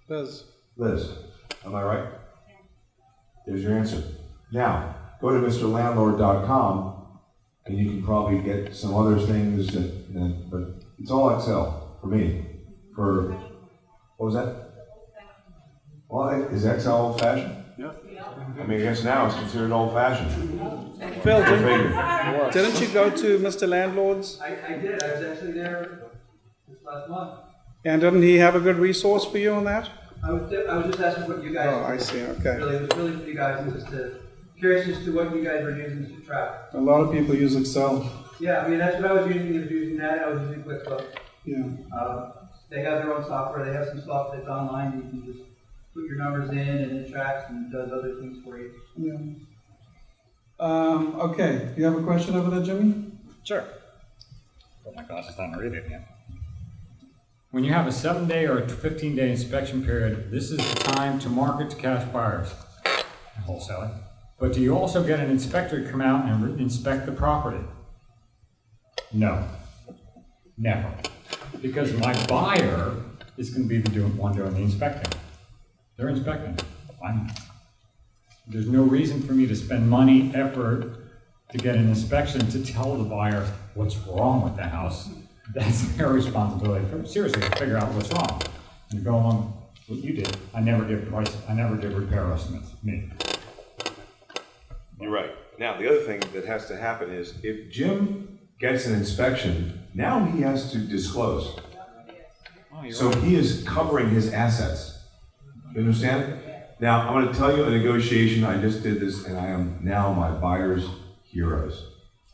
Liz, Liz, am I right? There's your answer. Now, go to MrLandlord.com and you can probably get some other things that, that but it's all Excel for me. For, what was that? Well, is Excel old fashioned? Yeah. I mean, I guess now it's considered old fashioned. Phil, didn't, didn't you go to Mr. Landlord's? I, I did, I was actually there this last month. And didn't he have a good resource for you on that? I was, I was just asking what you guys. Oh, I see, okay. Really, it was really for you guys, and just to, curious as to what you guys were using to track. A lot of people use Excel. Yeah, I mean, that's what I was using, I was using that, I was using QuickBooks. Yeah. Um, they have their own software, they have some software that's online, you can just put your numbers in and it tracks and does other things for you. Yeah. Um, okay, you have a question over there, Jimmy? Sure. Put my glasses on and read it again. When you have a seven day or a fifteen day inspection period, this is the time to market to cash buyers and wholesaling. But do you also get an inspector to come out and re- inspect the property? No. Never. Because my buyer is gonna be the one doing the inspecting. They're inspecting. I'm, There's no reason for me to spend money, effort to get an inspection to tell the buyer what's wrong with the house. That's their responsibility, seriously, to figure out what's wrong. And go on what you did, I never give price, I never give repair estimates, me. You're right. Now, the other thing that has to happen is if Jim gets an inspection, now he has to disclose. So he is covering his assets. You understand? Now, I'm gonna tell you a negotiation, I just did this, and I am now my buyer's heroes.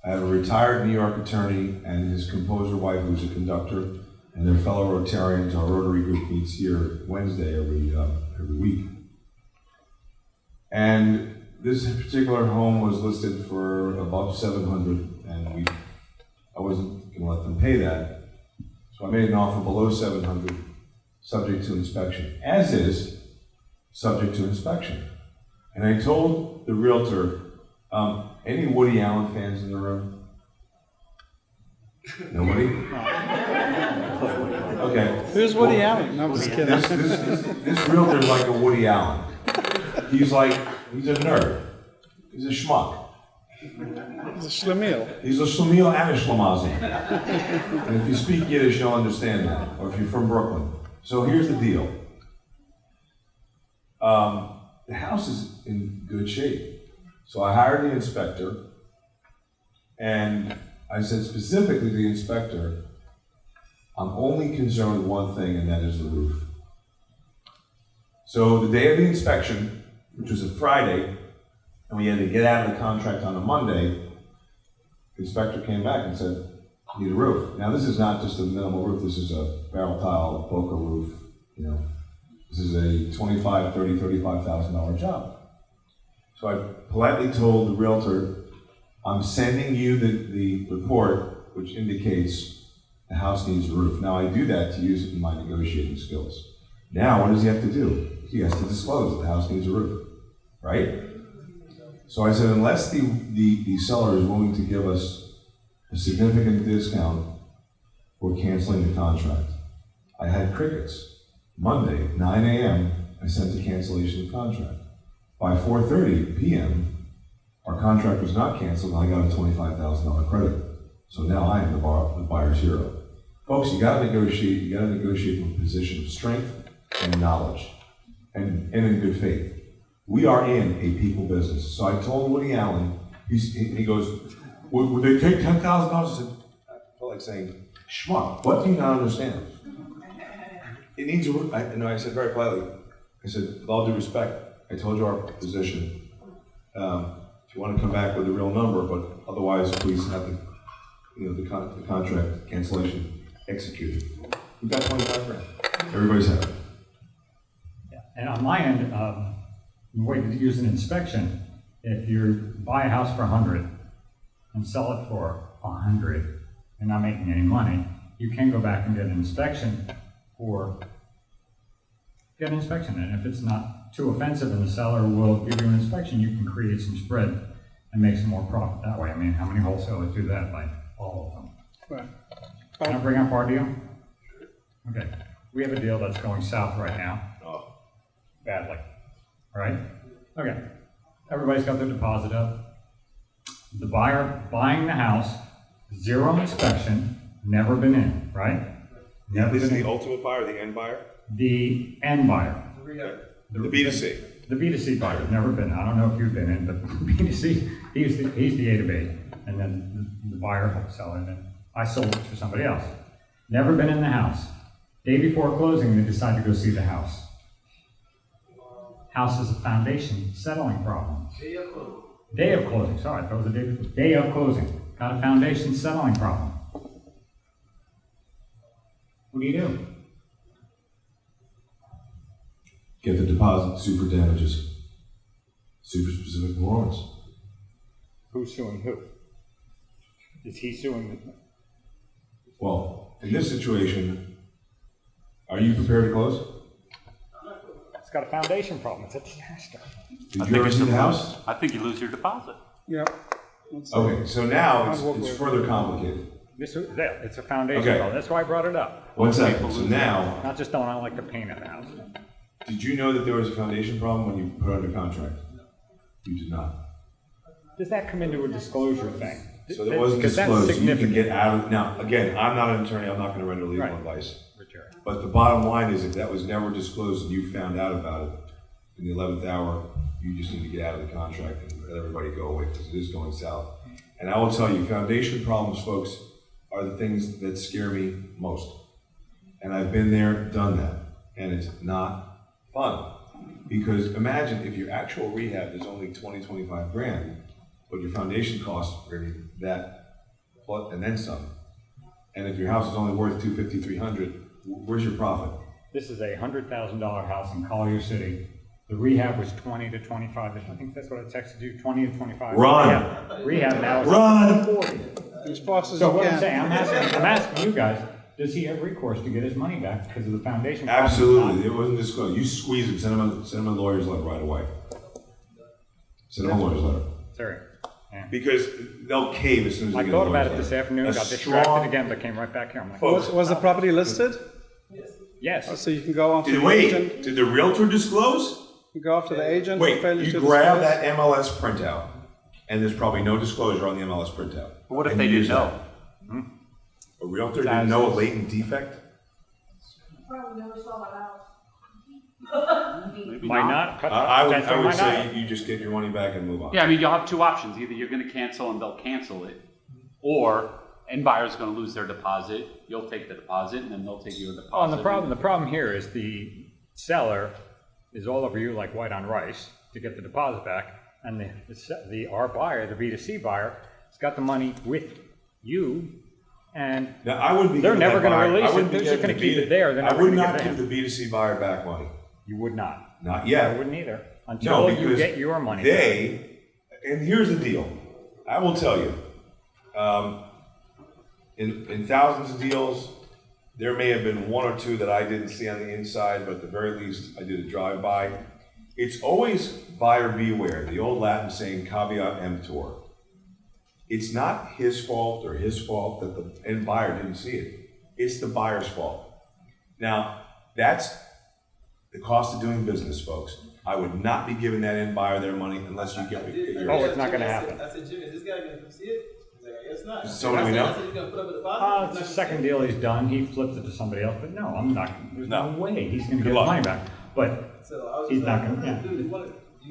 I have a retired New York attorney and his composer wife, who's a conductor, and their fellow Rotarians, our Rotary group meets here Wednesday every, uh, every week. And this particular home was listed for above seven hundred, and we, I wasn't gonna let them pay that. So I made an offer below seven hundred, subject to inspection, as is, subject to inspection. And I told the Realtor, um, any Woody Allen fans in the room? Nobody? Okay. Who's Woody Allen? No, I'm just kidding. This, this, this realtor's like a Woody Allen. He's like, he's a nerd. He's a schmuck. He's a schlemiel. He's a schlemiel and a schlemazel. And if you speak Yiddish, you'll understand that, or if you're from Brooklyn. So here's the deal. Um, the house is in good shape. So I hired the inspector, and I said specifically to the inspector, I'm only concerned with one thing, and that is the roof. So the day of the inspection, which was a Friday, and we had to get out of the contract on a Monday, the inspector came back and said, need a roof. Now, this is not just a minimal roof, this is a barrel tile, Boca roof, you know. This is a twenty-five, thirty, thirty-five thousand dollar $35,000 job. So I politely told the Realtor, I'm sending you the, the report which indicates the house needs a roof. Now, I do that to use my negotiating skills. Now, what does he have to do? He has to disclose the house needs a roof, right? So I said, unless the, the, the seller is willing to give us a significant discount, we're canceling the contract. I had crickets. Monday, nine AM, I sent a cancellation of contract. By four thirty PM, our contract was not canceled, and I got a twenty-five thousand dollar credit. So now I am the bar, the buyer's hero. Folks, you gotta negotiate, you gotta negotiate from a position of strength and knowledge, and, and in good faith. We are in a people business. So I told Woody Allen, he goes, would, would they take ten thousand dollars? I said, I felt like saying, schmuck, what do you not understand? It needs a, roof." I, and I said very politely, I said, with all due respect, I told you our position. Um, if you want to come back with a real number, but otherwise, please have the, you know, the con, the contract cancellation executed. We've got twenty-five grand. Everybody's happy. And on my end, um, the way to use an inspection, if you buy a house for a hundred and sell it for a hundred, you're not making any money, you can go back and get an inspection for, get an inspection, and if it's not too offensive and the seller will give you an inspection, you can create some spread and make some more profit that way. I mean, how many wholesalers do that? Like, all of them. Right. Can I bring up our deal? Okay, we have a deal that's going south right now. Oh. Badly, right? Okay, everybody's got their deposit up. The buyer buying the house, zero inspection, never been in, right? Never been in. ultimate buyer, the end buyer? The end buyer. The B2C. The B2C buyer, never been, I don't know if you've been in, but B2C, he's the, he's the A to B, and then the buyer, wholesaler, and then I sold it to somebody else. Never been in the house. Day before closing, they decide to go see the house. House is a foundation settling problem. Day of closing, sorry, that was a day, day of closing, got a foundation settling problem. What do you do? Get the deposit, super damages. super specific warrants. Who's suing who? Is he suing the? Well, in this situation, are you prepared to close? It's got a foundation problem, it's a disaster. Did I you think ever it's see the house? I think you lose your deposit. Yep. Okay, so now it's, it's further complicated. This, is- it's a foundation Okay. problem, that's why I brought it up. One second, so now, Not just don't I like the paint in the house. did you know that there was a foundation problem when you put it under contract? You did not. Does that come into a disclosure thing? So that wasn't Because that's disclosed, you can significant. get out of, now, again, I'm not an attorney, I'm not gonna render legal Right. advice. Richard. But the bottom line is if that was never disclosed and you found out about it in the eleventh hour, you just need to get out of the contract and let everybody go away because it is going south. And I will tell you, foundation problems, folks, are the things that scare me most. And I've been there, done that, and it's not fun. Because imagine if your actual rehab is only 20, 25 grand, but your foundation costs are that, plus, and then some. And if your house is only worth 250, 300, where's your profit? This is a hundred thousand dollar house in Collier City. The rehab was twenty to twenty-five, I think that's what I texted you, twenty to twenty-five. Run. Rehab- Rehab now is Run. up to forty. As fast as So you what I'm can. saying, I'm asking, I'm asking you guys, does he have recourse to get his money back because of the foundation? problem? Absolutely, it wasn't disclosed. You squeeze him, send him, a, send them a lawyer's letter right away. Send him a lawyer's letter. Sorry. Yeah. Because they'll cave as soon as they I get a thought about lawyer's it this letter. afternoon, A got strong- distracted again, but came right back here. I'm like, Was, was the property listed? yes. Oh, so you can go after Did, the agent, wait, did the realtor disclose? you go after the agent for Wait, failure you to grab disclose? that MLS printout, and there's probably no disclosure on the MLS printout. What if And they you didn't use know? that. A realtor didn't know a latent defect? Probably never saw my house. Maybe Might not. cut- I, I would, I would might say not. you just get your money back and move on. Yeah, I mean, you'll have two options. Either you're gonna cancel and they'll cancel it, or end buyer's gonna lose their deposit, you'll take the deposit, and then they'll take your deposit. Oh, and the problem, the problem here is the seller is all over you like white on rice to get the deposit back, and the, the the, our buyer, the B two C buyer, has got the money with you, and Now, I wouldn't be. They're never gonna release it. They're just gonna keep it there. I would not give the B two C buyer back money, you would not. not yet. I wouldn't either, No, until you get your money. back. They, and here's the deal, I will tell you, um, in, in thousands of deals, there may have been one or two that I didn't see on the inside, but at the very least, I did a drive-by. It's always buyer beware, the old Latin saying caveat emptor. It's not his fault or his fault that the end buyer didn't see it. It's the buyer's fault. Now, that's the cost of doing business, folks. I would not be giving that end buyer their money unless you get, get yours. Oh, it's not gonna happen. I said, Jimmy, is this guy gonna come see it? He's like, it's not. Somebody I we know? I said, he's gonna put up a deposit. Uh, it's the second deal he's done, he flipped it to somebody else, but no, I'm not, there's no No. way he's gonna get Good his luck. money back. But. So I was He's just not gonna- yeah. dude, you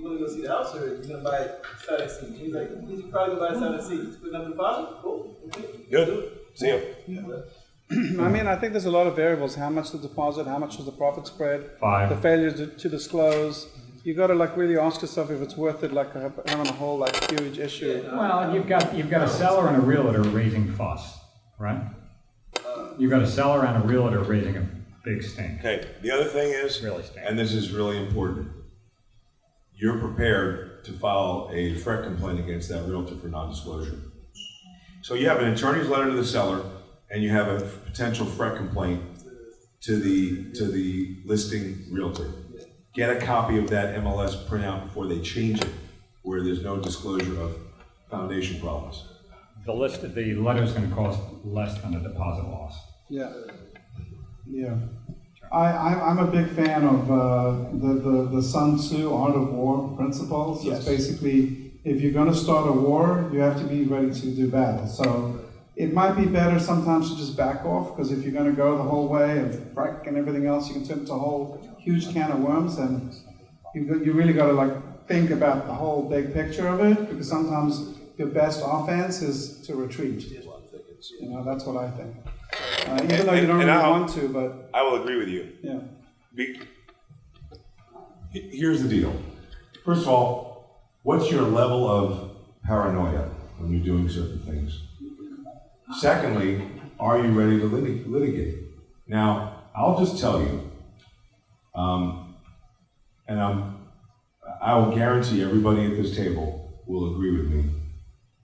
wanna, you wanna go see the house or you gonna buy it sight unseen? He's like, he's probably gonna buy it sight unseen. He's putting up a deposit? Cool. okay. Good, see you. I mean, I think there's a lot of variables, how much the deposit, how much was the profit spread, Five. the failure to, to disclose. You gotta like really ask yourself if it's worth it, like ha- having a whole like huge issue. Well, you've got, you've got a seller and a realtor raising fuss, right? Uh, you've got a seller and a realtor raising a big stink, Okay, the other thing is, really stink. and this is really important, you're prepared to file a FREC complaint against that realtor for non-disclosure. So you have an attorney's letter to the seller, and you have a potential FREC complaint to the, to the listing realtor. Get a copy of that MLS printout before they change it, where there's no disclosure of foundation problems. The list, the letter's gonna cost less than a deposit loss. Yeah. Yeah. I, I, I'm a big fan of uh, the, the, the Sun Tzu Art of War principles. Yes. It's basically, if you're going to start a war, you have to be ready to do battle. So it might be better sometimes to just back off, because if you're going to go the whole way of FREC and everything else, you can turn into a whole huge can of worms, and you, you really got to like think about the whole big picture of it, because sometimes your best offense is to retreat. You know, that's what I think. Uh, even though you don't really I'll- want to, but I will agree with you. yeah. Be- Here's the deal. First of all, what's your level of paranoia when you're doing certain things? Secondly, are you ready to lit- litigate? Now, I'll just tell you, um, and I'm, I will guarantee everybody at this table will agree with me.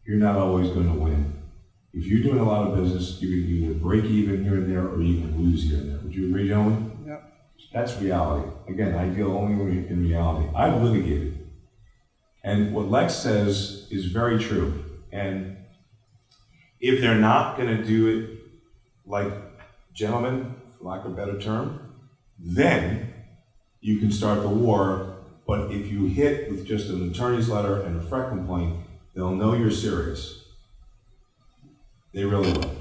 You're not always going to win. If you're doing a lot of business, you can either break even here and there, or you can lose here and there. Would you agree, gentlemen? Yep. That's reality. Again, I deal only in reality. I've litigated. And what Lex says is very true. And if they're not going to do it like gentlemen, for lack of a better term, then you can start the war. But if you hit with just an attorney's letter and a FREC complaint, they'll know you're serious. They really will.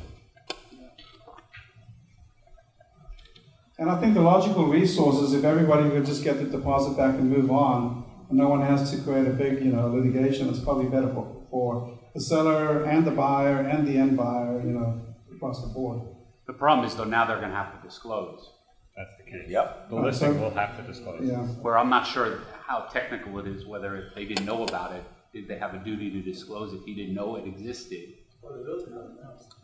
And I think the logical resource is if everybody would just get the deposit back and move on, and no one has to create a big, you know, litigation, it's probably better for, for the seller and the buyer and the end buyer, you know, across the board. The problem is though, now they're gonna have to disclose, That's the case. Yep. The listing will have to disclose. Yeah. where I'm not sure how technical it is, whether if they didn't know about it, did they have a duty to disclose if he didn't know it existed?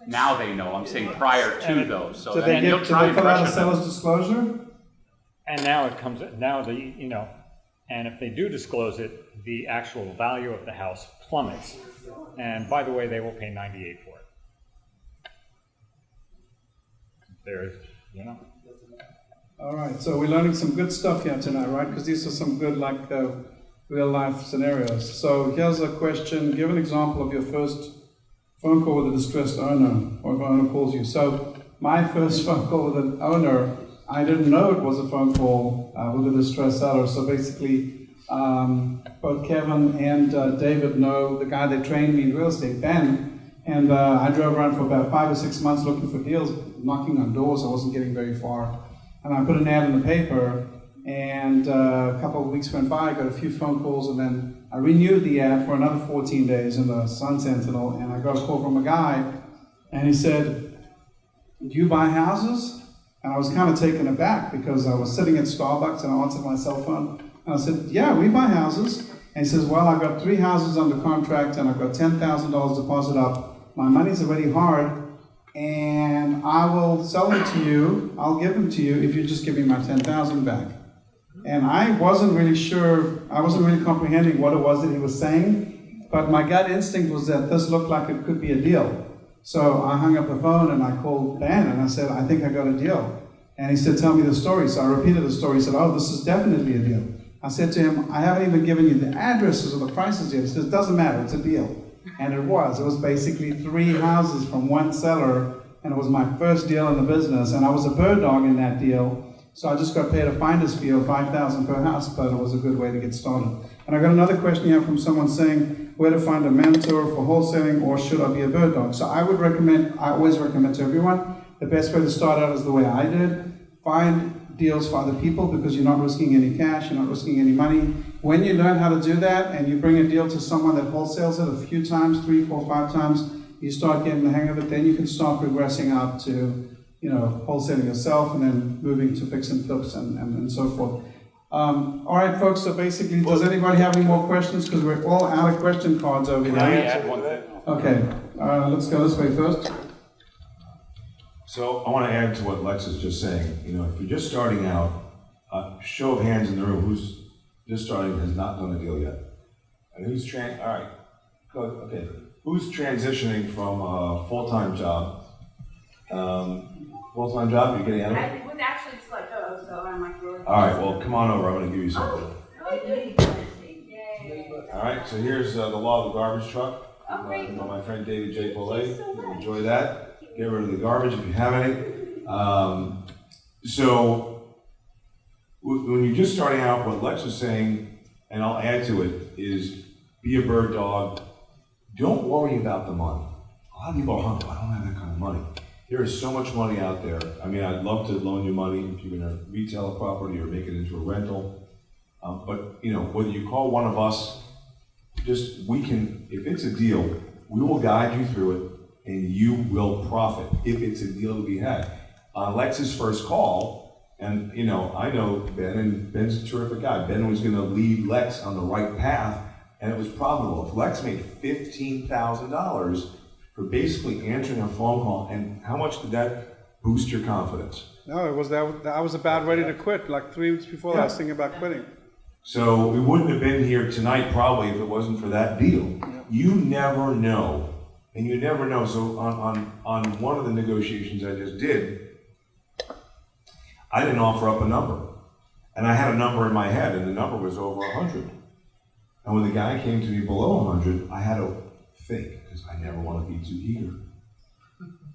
Now they know, I'm saying prior to though, so So they then you'll get, do try they and fill out a pressure seller's disclosure? And now it comes, now the, you know, and if they do disclose it, the actual value of the house plummets. And by the way, they will pay ninety-eight for it. There's, you know, All right, so we're learning some good stuff here tonight, right? Because these are some good, like, uh, real life scenarios. So here's a question give an example of your first phone call with a distressed owner, or if an owner calls you. So, my first phone call with an owner, I didn't know it was a phone call uh, with a distressed seller. So, basically, um, both Kevin and uh, David know the guy that trained me in real estate, Ben. And uh, I drove around for about five or six months looking for deals, knocking on doors. I wasn't getting very far. And I put an ad in the paper, and uh, a couple of weeks went by. I got a few phone calls, and then I renewed the ad for another 14 days in the Sun Sentinel. And I got a call from a guy, and he said, "Do you buy houses?" And I was kind of taken aback because I was sitting at Starbucks and I answered my cell phone, and I said, "Yeah, we buy houses." And he says, "Well, I've got three houses under contract, and I've got ten thousand dollars deposit up. My money's already hard." and I will sell them to you. I'll give them to you if you just give me my ten thousand back. And I wasn't really sure. I wasn't really comprehending what it was that he was saying. But my gut instinct was that this looked like it could be a deal. So I hung up the phone and I called Ben and I said, I think I got a deal. And he said, Tell me the story. So I repeated the story. He said, Oh, this is definitely a deal. I said to him, I haven't even given you the addresses or the prices yet. He says, It doesn't matter, it's a deal. And it was. It was basically three houses from one seller, and it was my first deal in the business. And I was a bird dog in that deal, so I just got paid a finder's fee of five thousand per house, but it was a good way to get started. And I got another question here from someone saying where to find a mentor for wholesaling, or should I be a bird dog? So I would recommend. I always recommend to everyone the best way to start out is the way I did. Find deals for other people because you're not risking any cash, you're not risking any money. When you learn how to do that and you bring a deal to someone that wholesales it a few times, three, four, five times, you start getting the hang of it, then you can start progressing up to, you know, wholesaling yourself and then moving to fix and flips and, and, and so forth. Um, all right, folks, so basically, does anybody have any more questions? Because we're all out of question cards over Can I here. add one thing? Okay, uh, let's go this way first. So I want to add to what Lex is just saying. You know, if you're just starting out, uh, show of hands in the room, who's just starting has not done a deal yet, and who's tran? All right, go. Okay, who's transitioning from a full-time job? Um, full-time job, you're getting out of it. I would actually just let go, so I'm like really. All right, well, come on over. I'm going to give you something. Oh. Yay. All right, so here's uh, the law of the garbage truck. Oh. Uh, my friend David J. Pollay. So. Enjoy that. Get rid of the garbage if you have any. Um, so, when you're just starting out, what Lex was saying, and I'll add to it, is be a bird dog. Don't worry about the money. A lot of people are hungry. I don't have that kind of money. There is so much money out there. I mean, I'd love to loan you money if you're going to retail a property or make it into a rental. Um, but you know, whether you call one of us, just we can. If it's a deal, we will guide you through it, and you will profit if it's a deal to be had. On Lex's first call, and you know, I know Ben, and Ben's a terrific guy. Ben was going to lead Lex on the right path, and it was profitable. If Lex made fifteen thousand dollars for basically answering a phone call, and how much did that boost your confidence? No, it was that, I was about ready to quit, like three weeks before that, I was thinking about quitting. So we wouldn't have been here tonight probably if it wasn't for that deal. You never know. And you never know. So on, on, on one of the negotiations I just did, I didn't offer up a number. And I had a number in my head, and the number was over 100. And when the guy came to me below 100, I had to think, because I never want to be too eager.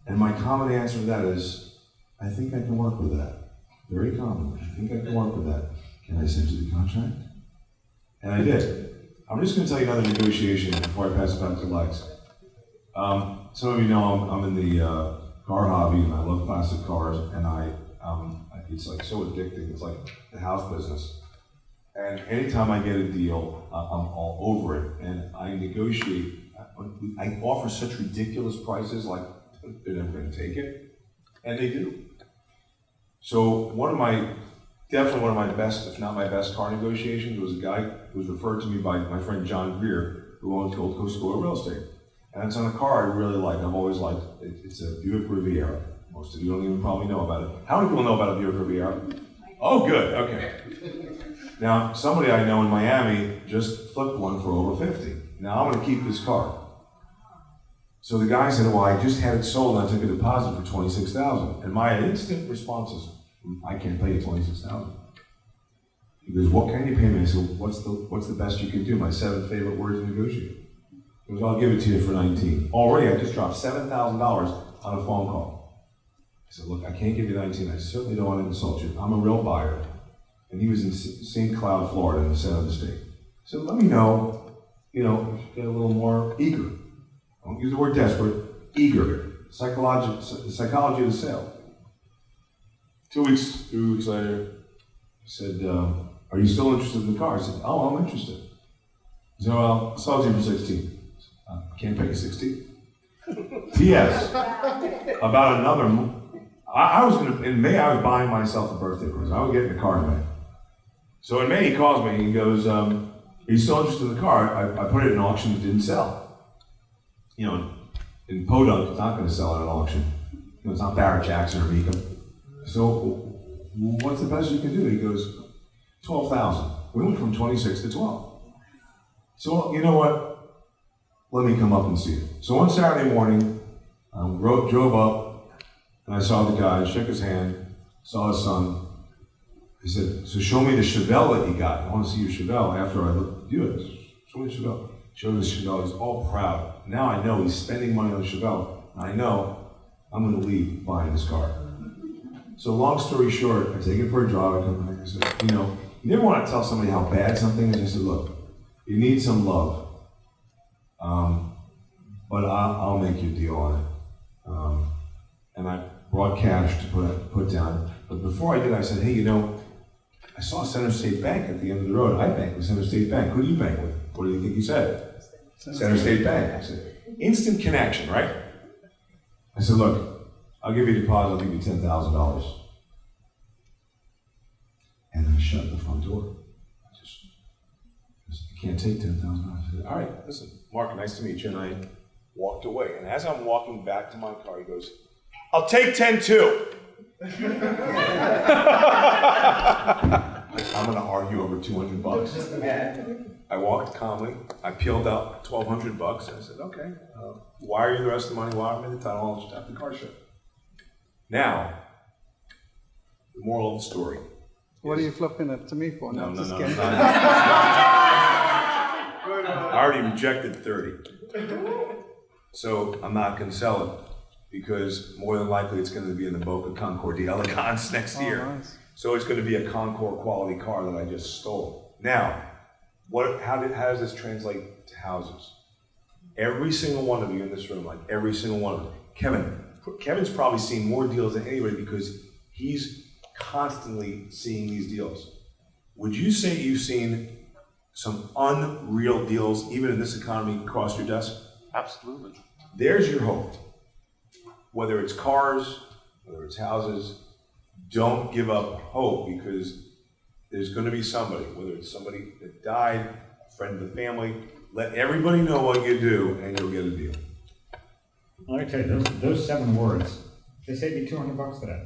And my common answer to that is, I think I can work with that. Very common. I think I can work with that. Can I send you the contract? And I did. I'm just gonna tell you another negotiation before I pass it back to Lex. Um, some of you know I'm, I'm in the, uh, car hobby and I love classic cars and I, um, it's like so addicting. It's like the house business. And anytime I get a deal, uh, I'm all over it and I negotiate. I offer such ridiculous prices, like they're never gonna take it, and they do. So one of my, definitely one of my best, if not my best car negotiations was a guy who was referred to me by my friend John Greer, who owns Gold Coast of Real Estate. And it's on a car I really like, I've always liked, it, it's a Buick Riviera. Most of you don't even probably know about it. How many people know about a Buick Riviera? Oh, good, okay. Now, somebody I know in Miami just flipped one for over fifty. Now, I'm gonna keep this car. So the guy said, well, I just had it sold and I took a deposit for twenty-six thousand. And my instant response is, mm, I can't pay you twenty-six thousand. He goes, what can you pay me? I said, what's the, what's the best you can do? My seven favorite words to negotiate. He goes, I'll give it to you for nineteen. Already, I just dropped seven thousand dollars on a phone call. I said, look, I can't give you nineteen. I certainly don't want to insult you. I'm a real buyer. And he was in St. Cloud, Florida, in the center of the state. So let me know, you know, get a little more eager. Don't use the word desperate, eager. Psychology, psychology of the sale. Two weeks, two weeks later, he said, uh, are you still interested in the car? I said, oh, I'm interested. He said, well, sell it you for 16. Uh, can't pay you 16. P.S. About another, mo- I, I was gonna, in May, I was buying myself a birthday present. I was getting a car in May. So in May, he calls me and he goes, um, are you still interested in the car? I, I put it in auction, it didn't sell you know, in Podunk, it's not going to sell at an auction. You know, it's not Barrett Jackson or Mecum. So, what's the best you can do? He goes, twelve thousand. We went from twenty-six to twelve. So, you know what? Let me come up and see it. So one Saturday morning, I drove up, and I saw the guy, shook his hand, saw his son. He said, "So show me the Chevelle that you got. I want to see your Chevelle." After I looked, you it. Show me the Chevelle. Showed the Chevelle. He's all proud. Now I know he's spending money on Chevelle. I know I'm going to leave buying this car. So long story short, I take it for a drive. I come back. I said, you know, you never want to tell somebody how bad something is. I said, look, you need some love, um, but I'll, I'll make you a deal on it. Um, and I brought cash to put put down. But before I did, I said, hey, you know, I saw Center State Bank at the end of the road. I bank with Center State Bank. Who do you bank with? What do you think he said? Center State Bank. I said, instant connection, right? I said, look, I'll give you a deposit, I'll give you ten thousand dollars. And I shut the front door. I just, I said, you can't take ten thousand dollars. I said, all right, listen, Mark, nice to meet you. And I walked away. And as I'm walking back to my car, he goes, I'll take ten too. I'm gonna argue over two hundred bucks. I walked calmly. I peeled out twelve hundred bucks. I said, "Okay, uh, wire you the rest of the money. Wire me the title. I'll just have the car shipped." Now, the moral of the story. What are you flipping it to me for? No, no, no. no, no. I already rejected thirty, so I'm not going to sell it because more than likely it's going to be in the Boca Concours d'Elegance next Oh, year. nice. So it's going to be a Concours quality car that I just stole. Now, what? How did? How does this translate to houses? Every single one of you in this room, like every single one of them, Kevin. Kevin's probably seen more deals than anybody because he's constantly seeing these deals. Would you say you've seen some unreal deals, even in this economy, across your desk? Absolutely. There's your hope. Whether it's cars, whether it's houses, don't give up hope because there's going to be somebody, whether it's somebody that died, a friend of the family, let everybody know what you do and you'll get a deal. Let me tell you, those, those seven words, they saved me two hundred bucks today.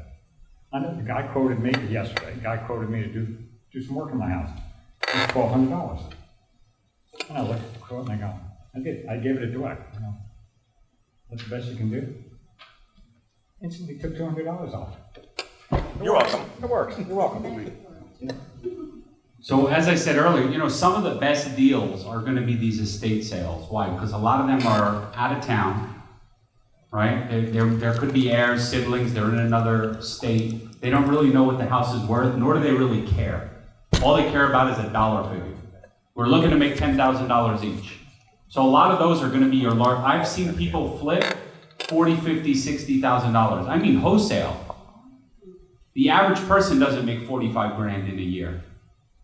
I know, the guy quoted me yesterday, the guy quoted me to do, do some work in my house. It's twelve hundred dollars. And I looked at the quote and I go, I did, I gave it a direct, you know. That's the best you can do. Instantly took two hundred dollars off. You're welcome. It works, you're welcome. So as I said earlier, you know, some of the best deals are gonna be these estate sales. Why? Because a lot of them are out of town, right? There, there, there could be heirs, siblings, they're in another state. They don't really know what the house is worth, nor do they really care. All they care about is a dollar figure. We're looking to make ten thousand dollars each. So a lot of those are gonna be your large, I've seen people flip forty, fifty, sixty thousand dollars. I mean wholesale. The average person doesn't make forty-five grand in a year.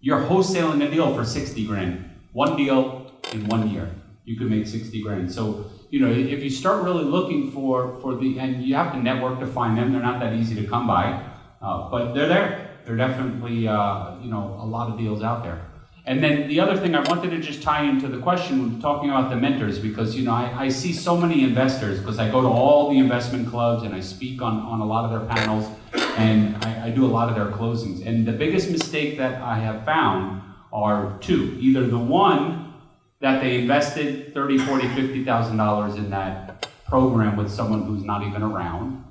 You're wholesaling a deal for sixty grand. One deal in one year, you could make sixty grand. So, you know, if you start really looking for, for the, and you have to network to find them, they're not that easy to come by. Uh, but they're there. They're definitely, uh, you know, a lot of deals out there. And then the other thing I wanted to just tie into the question, talking about the mentors, because, you know, I, I see so many investors, because I go to all the investment clubs and I speak on, on a lot of their panels, and I, I do a lot of their closings. And the biggest mistake that I have found are two. Either the one, that they invested thirty, forty, fifty thousand dollars in that program with someone who's not even around,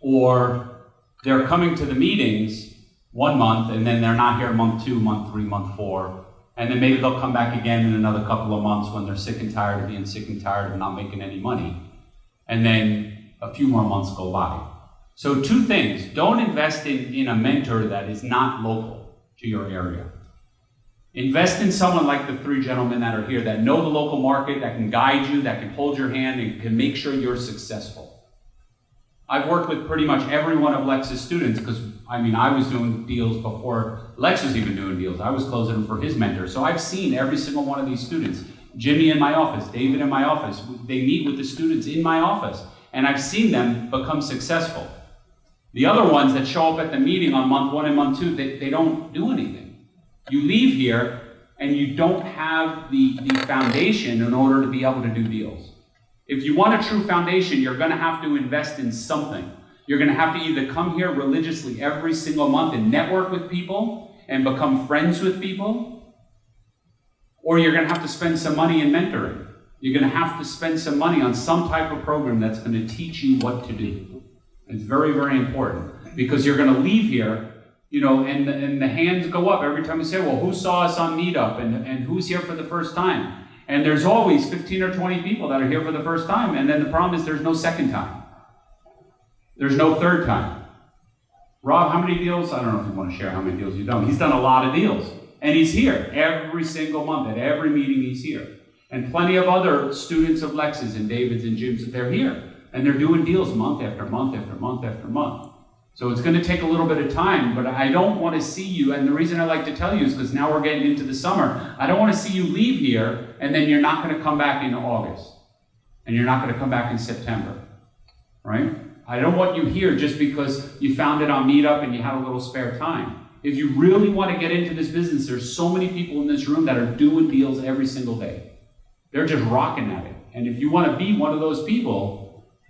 or they're coming to the meetings one month and then they're not here month two, month three, month four. And then maybe they'll come back again in another couple of months when they're sick and tired of being sick and tired of not making any money. And then a few more months go by. So two things, don't invest in, in a mentor that is not local to your area. Invest in someone like the three gentlemen that are here that know the local market, that can guide you, that can hold your hand, and can make sure you're successful. I've worked with pretty much every one of Lex's students because, I mean, I was doing deals before Lex was even doing deals. I was closing them for his mentor. So I've seen every single one of these students. Jimmy in my office, David in my office. They meet with the students in my office, and I've seen them become successful. The other ones that show up at the meeting on month one and month two, they, they don't do anything. You leave here and you don't have the, the foundation in order to be able to do deals. If you want a true foundation, you're going to have to invest in something. You're going to have to either come here religiously every single month and network with people and become friends with people, or you're going to have to spend some money in mentoring. You're going to have to spend some money on some type of program that's going to teach you what to do. It's very, very important because you're going to leave here, you know, and, and the hands go up every time you say, well, who saw us on Meetup and, and who's here for the first time? And there's always 15 or 20 people that are here for the first time, and then the problem is there's no second time. There's no third time. Rob, how many deals? I don't know if you want to share how many deals you've done. He's done a lot of deals. And he's here every single month. At every meeting, he's here. And plenty of other students of Lex's and David's and Jim's, they're here. And they're doing deals month after month after month after month. So it's going to take a little bit of time, but I don't want to see you. And the reason I like to tell you is because now we're getting into the summer. I don't want to see you leave here and then you're not going to come back in August. And you're not going to come back in September. Right? I don't want you here just because you found it on Meetup and you have a little spare time. If you really want to get into this business, there's so many people in this room that are doing deals every single day. They're just rocking at it. And if you want to be one of those people,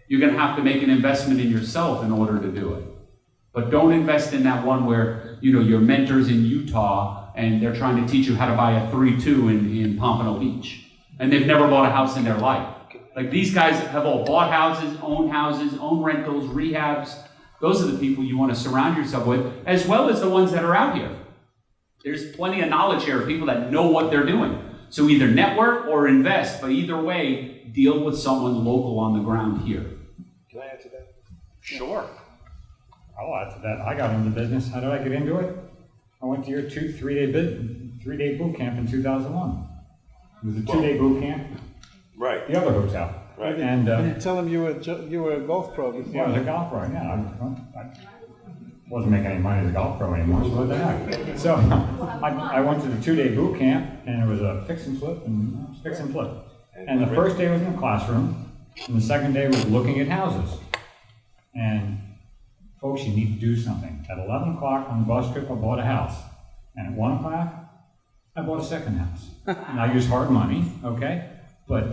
you're going to have to make an investment in yourself in order to do it. But don't invest in that one where, you know, your mentor's in Utah and they're trying to teach you how to buy a 3-2 in, in Pompano Beach. And they've never bought a house in their life. Like these guys have all bought houses, owned houses, owned rentals, rehabs. Those are the people you want to surround yourself with, as well as the ones that are out here. There's plenty of knowledge here of people that know what they're doing. So either network or invest, but either way, deal with someone local on the ground here. Can I answer that? Sure. I'll add to that. I got into business. How did I get into it? I went to your two, three-day bid, three-day boot camp in 2001. It was a two-day boot camp, Right, the other hotel. right. And, uh, And tell them you were, ju- you were a golf pro before. yeah, I was a golf pro, yeah. I, I wasn't making any money as a golf pro anymore, so what the heck? So, I, I went to the two-day boot camp, and it was a fix and flip and fix and flip. And the first day was in the classroom, and the second day was looking at houses. And folks, you need to do something. At eleven o'clock on the bus trip, I bought a house. And at one o'clock, I bought a second house. And I used hard money, okay? But,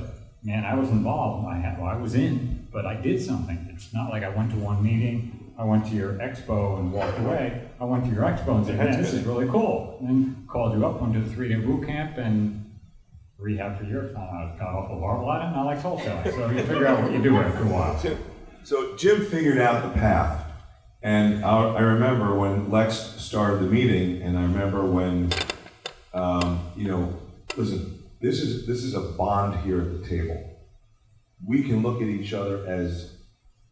man, I was involved. I had, well, I was in, but I did something. It's not like I went to one meeting, I went to your expo and walked away. I went to your expo and said, man, this is really cool. And called you up, went to the three-day boot camp and rehab for your, uh, got off of our lot and I like wholesaling. So you figure out what you do after a while. So- So Jim figured out the path, and I, I remember when Lex started the meeting, and I remember when, um, you know, listen, this is, this is a bond here at the table. We can look at each other as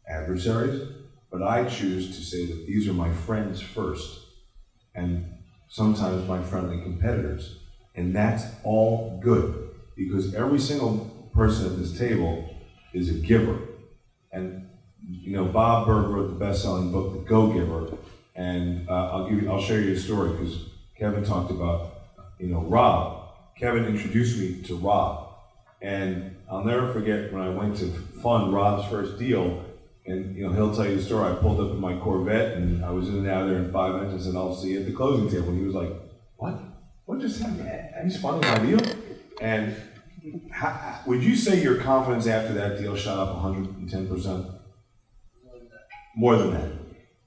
adversaries, but I choose to say that these are my friends first, and sometimes my friendly competitors. And that's all good, because every single person at this table is a giver. And, you know, Bob Burg wrote the best-selling book, The Go-Giver, and uh, I'll give you, I'll share you a story, because Kevin talked about, you know, Rob. Kevin introduced me to Rob, and I'll never forget when I went to fund Rob's first deal, and, you know, he'll tell you the story, I pulled up in my Corvette, and I was in and out of there in five minutes, and I'll see you at the closing table, and he was like, what? Just happened? He's my deal? And how, would you say your confidence after that deal shot up 110%? More than that.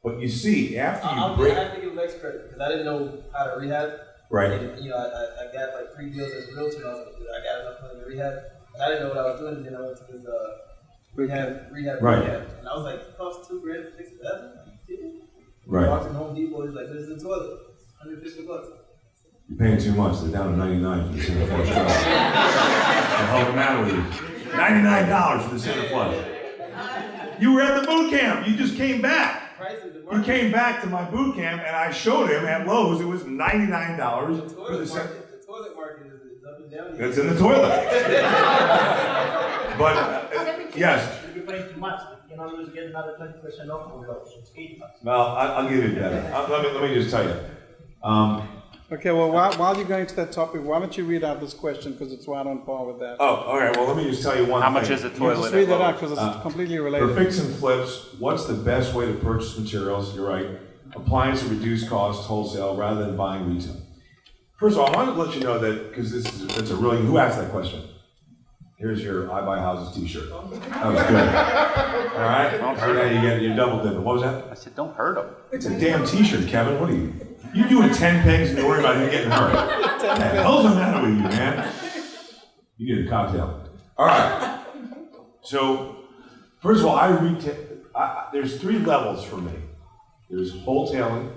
But you see, after you I'll, break, I have to give Lex credit because I didn't know how to rehab. right? And, you know, I, I, I got like three deals as a realtor. And I was like, I got enough money to rehab. And I didn't know what I was doing. And then I went to this uh, rehab, rehab, Right. rehab. And I was like, it cost two grand to fix it. That's Right. Walked in Home Depot. He's like, this is the toilet. 150 bucks. You're paying too much. They're down to 99 for the center flush job. the hell the matter with you? $99 for the center flush. You were at the boot camp. You just came back. Prices, the He market, came back to my boot camp and I showed him at Lowe's it was $99 the for the toilet center. market, the toilet market is, is up and down. here. It's in the toilet. but uh, yes, you're paying too much, you know, you get another twenty percent off of those, it's eighty bucks. well, I, I'll give you that. Uh, let me let me just tell you. Um, Okay, well, while, while you're going to that topic, why don't you read out this question, because it's right on par with that. oh, all right. Well, let me just tell you one How thing. much is a You toilet? Just at read that out, Lowe's? because Uh, it's completely For related. fix and flips, what's the best way to purchase materials? You're right. Appliance at reduced cost wholesale rather than buying retail. First of all, I wanted to let you know that because this is it's a really who asked that question. Here's your I buy houses T-shirt. That was good. All right. So now you get your double dipping. What was that? I said, don't hurt him. It's a damn T-shirt, Kevin. What are you? You doing ten pegs and you worry about you getting hurt? What the hell's the matter with you, man? You need a cocktail. All right. So, first of all, I retail. There's three levels for me. There's wholesaling,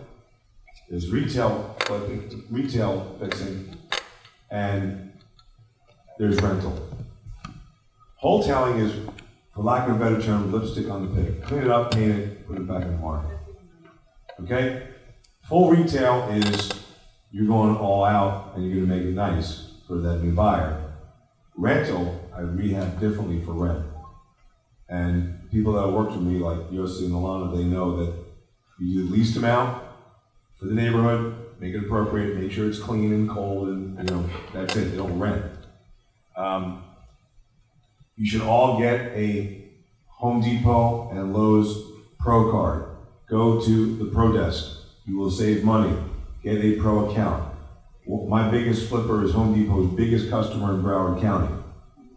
there's retail flipping, retail fixing, and there's rental. Wholesaling is, for lack of a better term, lipstick on the pig. Clean it up, paint it, put it back in the market. Okay? Full retail is you're going all out and you're gonna make it nice for that new buyer. Rental, I rehab differently for rent. And people that worked with me, like Yossi and Alana, they know that you do the least amount for the neighborhood, make it appropriate, make sure it's clean and cold, and, you know, that's it, they don't rent. Um, you should all get a Home Depot and Lowe's Pro card. Go to the Pro Desk. You will save money. Get a Pro account. My biggest flipper is Home Depot's biggest customer in Broward County.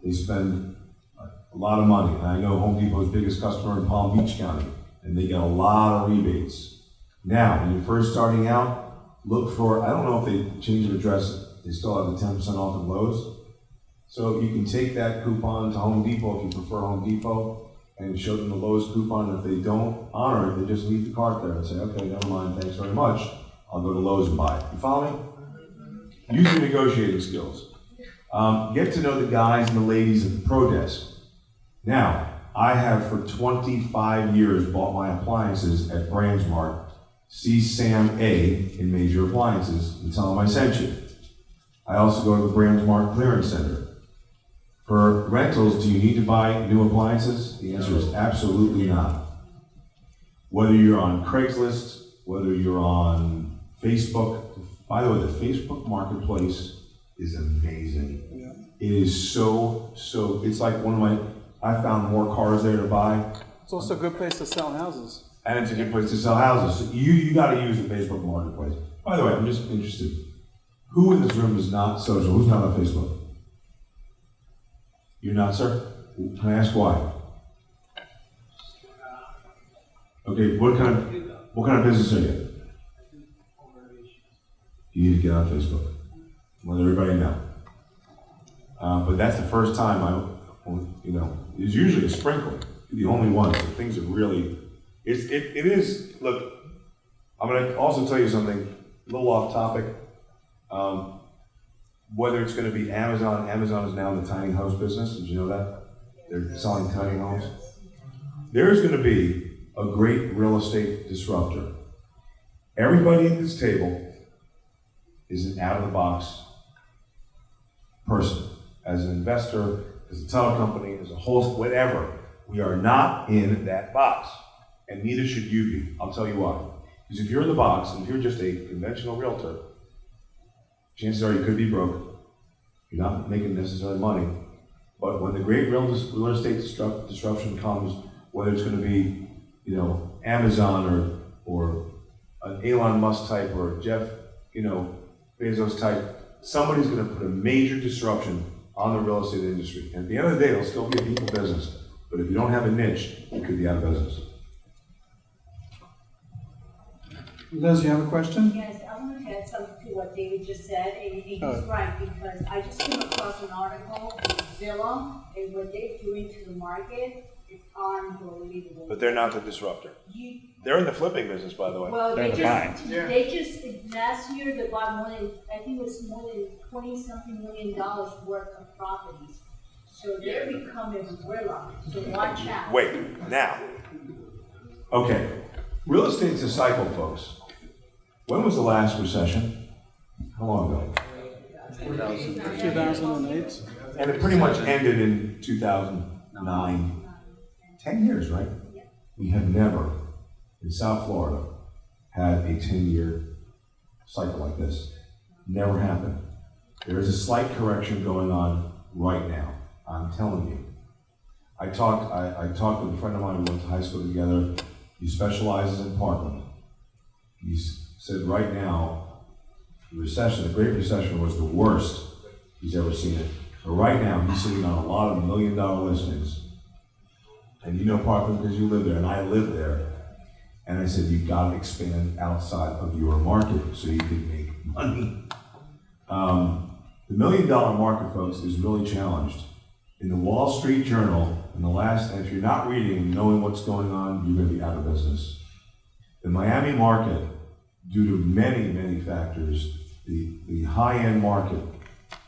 They spend a lot of money. And I know Home Depot's biggest customer in Palm Beach County, and they get a lot of rebates. Now, when you're first starting out, look for, I don't know if they change of address, they still have the ten percent off at Lowe's. So you can take that coupon to Home Depot if you prefer Home Depot and show them the Lowe's coupon. And if they don't honor it, they just leave the cart there and say, okay, never mind, thanks very much. I'll go to Lowe's and buy it. You follow me? Use your negotiating skills. Um, get to know the guys and the ladies at the Pro Desk. Now, I have for 25 years bought my appliances at Brandsmart. See Sam A in Major Appliances and tell him I sent you. I also go to the Brandsmart Clearance Center. For rentals, do you need to buy new appliances? The answer is absolutely not. Whether you're on Craigslist, whether you're on Facebook, by the way, the Facebook Marketplace is amazing. It is so, so, it's like one of my, I found more cars there to buy, It's also a good place to sell houses. and it's a good place to sell houses. So you, you gotta use the Facebook Marketplace. By the way, I'm just interested. Who in this room is not social? Who's not on Facebook? You're not, sir? Can I ask why? Okay, what kind of, what kind of business are you? You need to get on Facebook. Let everybody know. Uh, but that's the first time I, you know, it's usually a sprinkle. The only one, so things are really, it's, it, it is, look, I'm gonna also tell you something, a little off topic. Um, whether it's gonna be Amazon, Amazon is now in the tiny house business, did you know that? They're selling tiny homes. There's gonna be a great real estate disruptor. Everybody at this table is an out-of-the-box person, as an investor, as a title company, as a host, whatever. We are not in that box, and neither should you be. I'll tell you why. Because if you're in the box, and if you're just a conventional realtor, chances are oh, you could be broke. You're not making necessarily money. But when the great real, estate disrupt, disruption comes, whether it's going to be, you know, Amazon or or an Elon Musk type or Jeff, you know, Bezos type, somebody's going to put a major disruption on the real estate industry. And at the end of the day, it'll still be a people business. But if you don't have a niche, you could be out of business. Liz, you have a question? Yes, I want to add something to what David just said, and he's Oh. right, because I just came across an article in Zillow, and what they're doing to the market is unbelievable. But they're not the disruptor. You, They're in the flipping business, by the way. well, they They're just, they just, last year, they bought more than, I think it was more than twenty-something million dollars worth of properties. So they're becoming gorilla, so watch out. Wait, now, Okay, real estate's a cycle, folks. When was the last recession? How long ago? 2008? And it pretty much ended in 2009. 10 years, right? We have never, in South Florida, had a 10-year cycle like this. Never happened. There is a slight correction going on right now. I'm telling you. I talked, I, I talked with a friend of mine, who went to high school together. He specializes in Parkland. He said right now, the recession, the Great Recession was the worst he's ever seen it. But right now, he's sitting on a lot of million dollar listings. And you know Parkland because you live there, and I live there. And I said, you've got to expand outside of your market so you can make money. Um, the million dollar market, folks, is really challenged. In the Wall Street Journal, in the last, and if you're not reading and knowing what's going on, you're going to be out of business. The Miami market, due to many, many factors, the, the high-end market,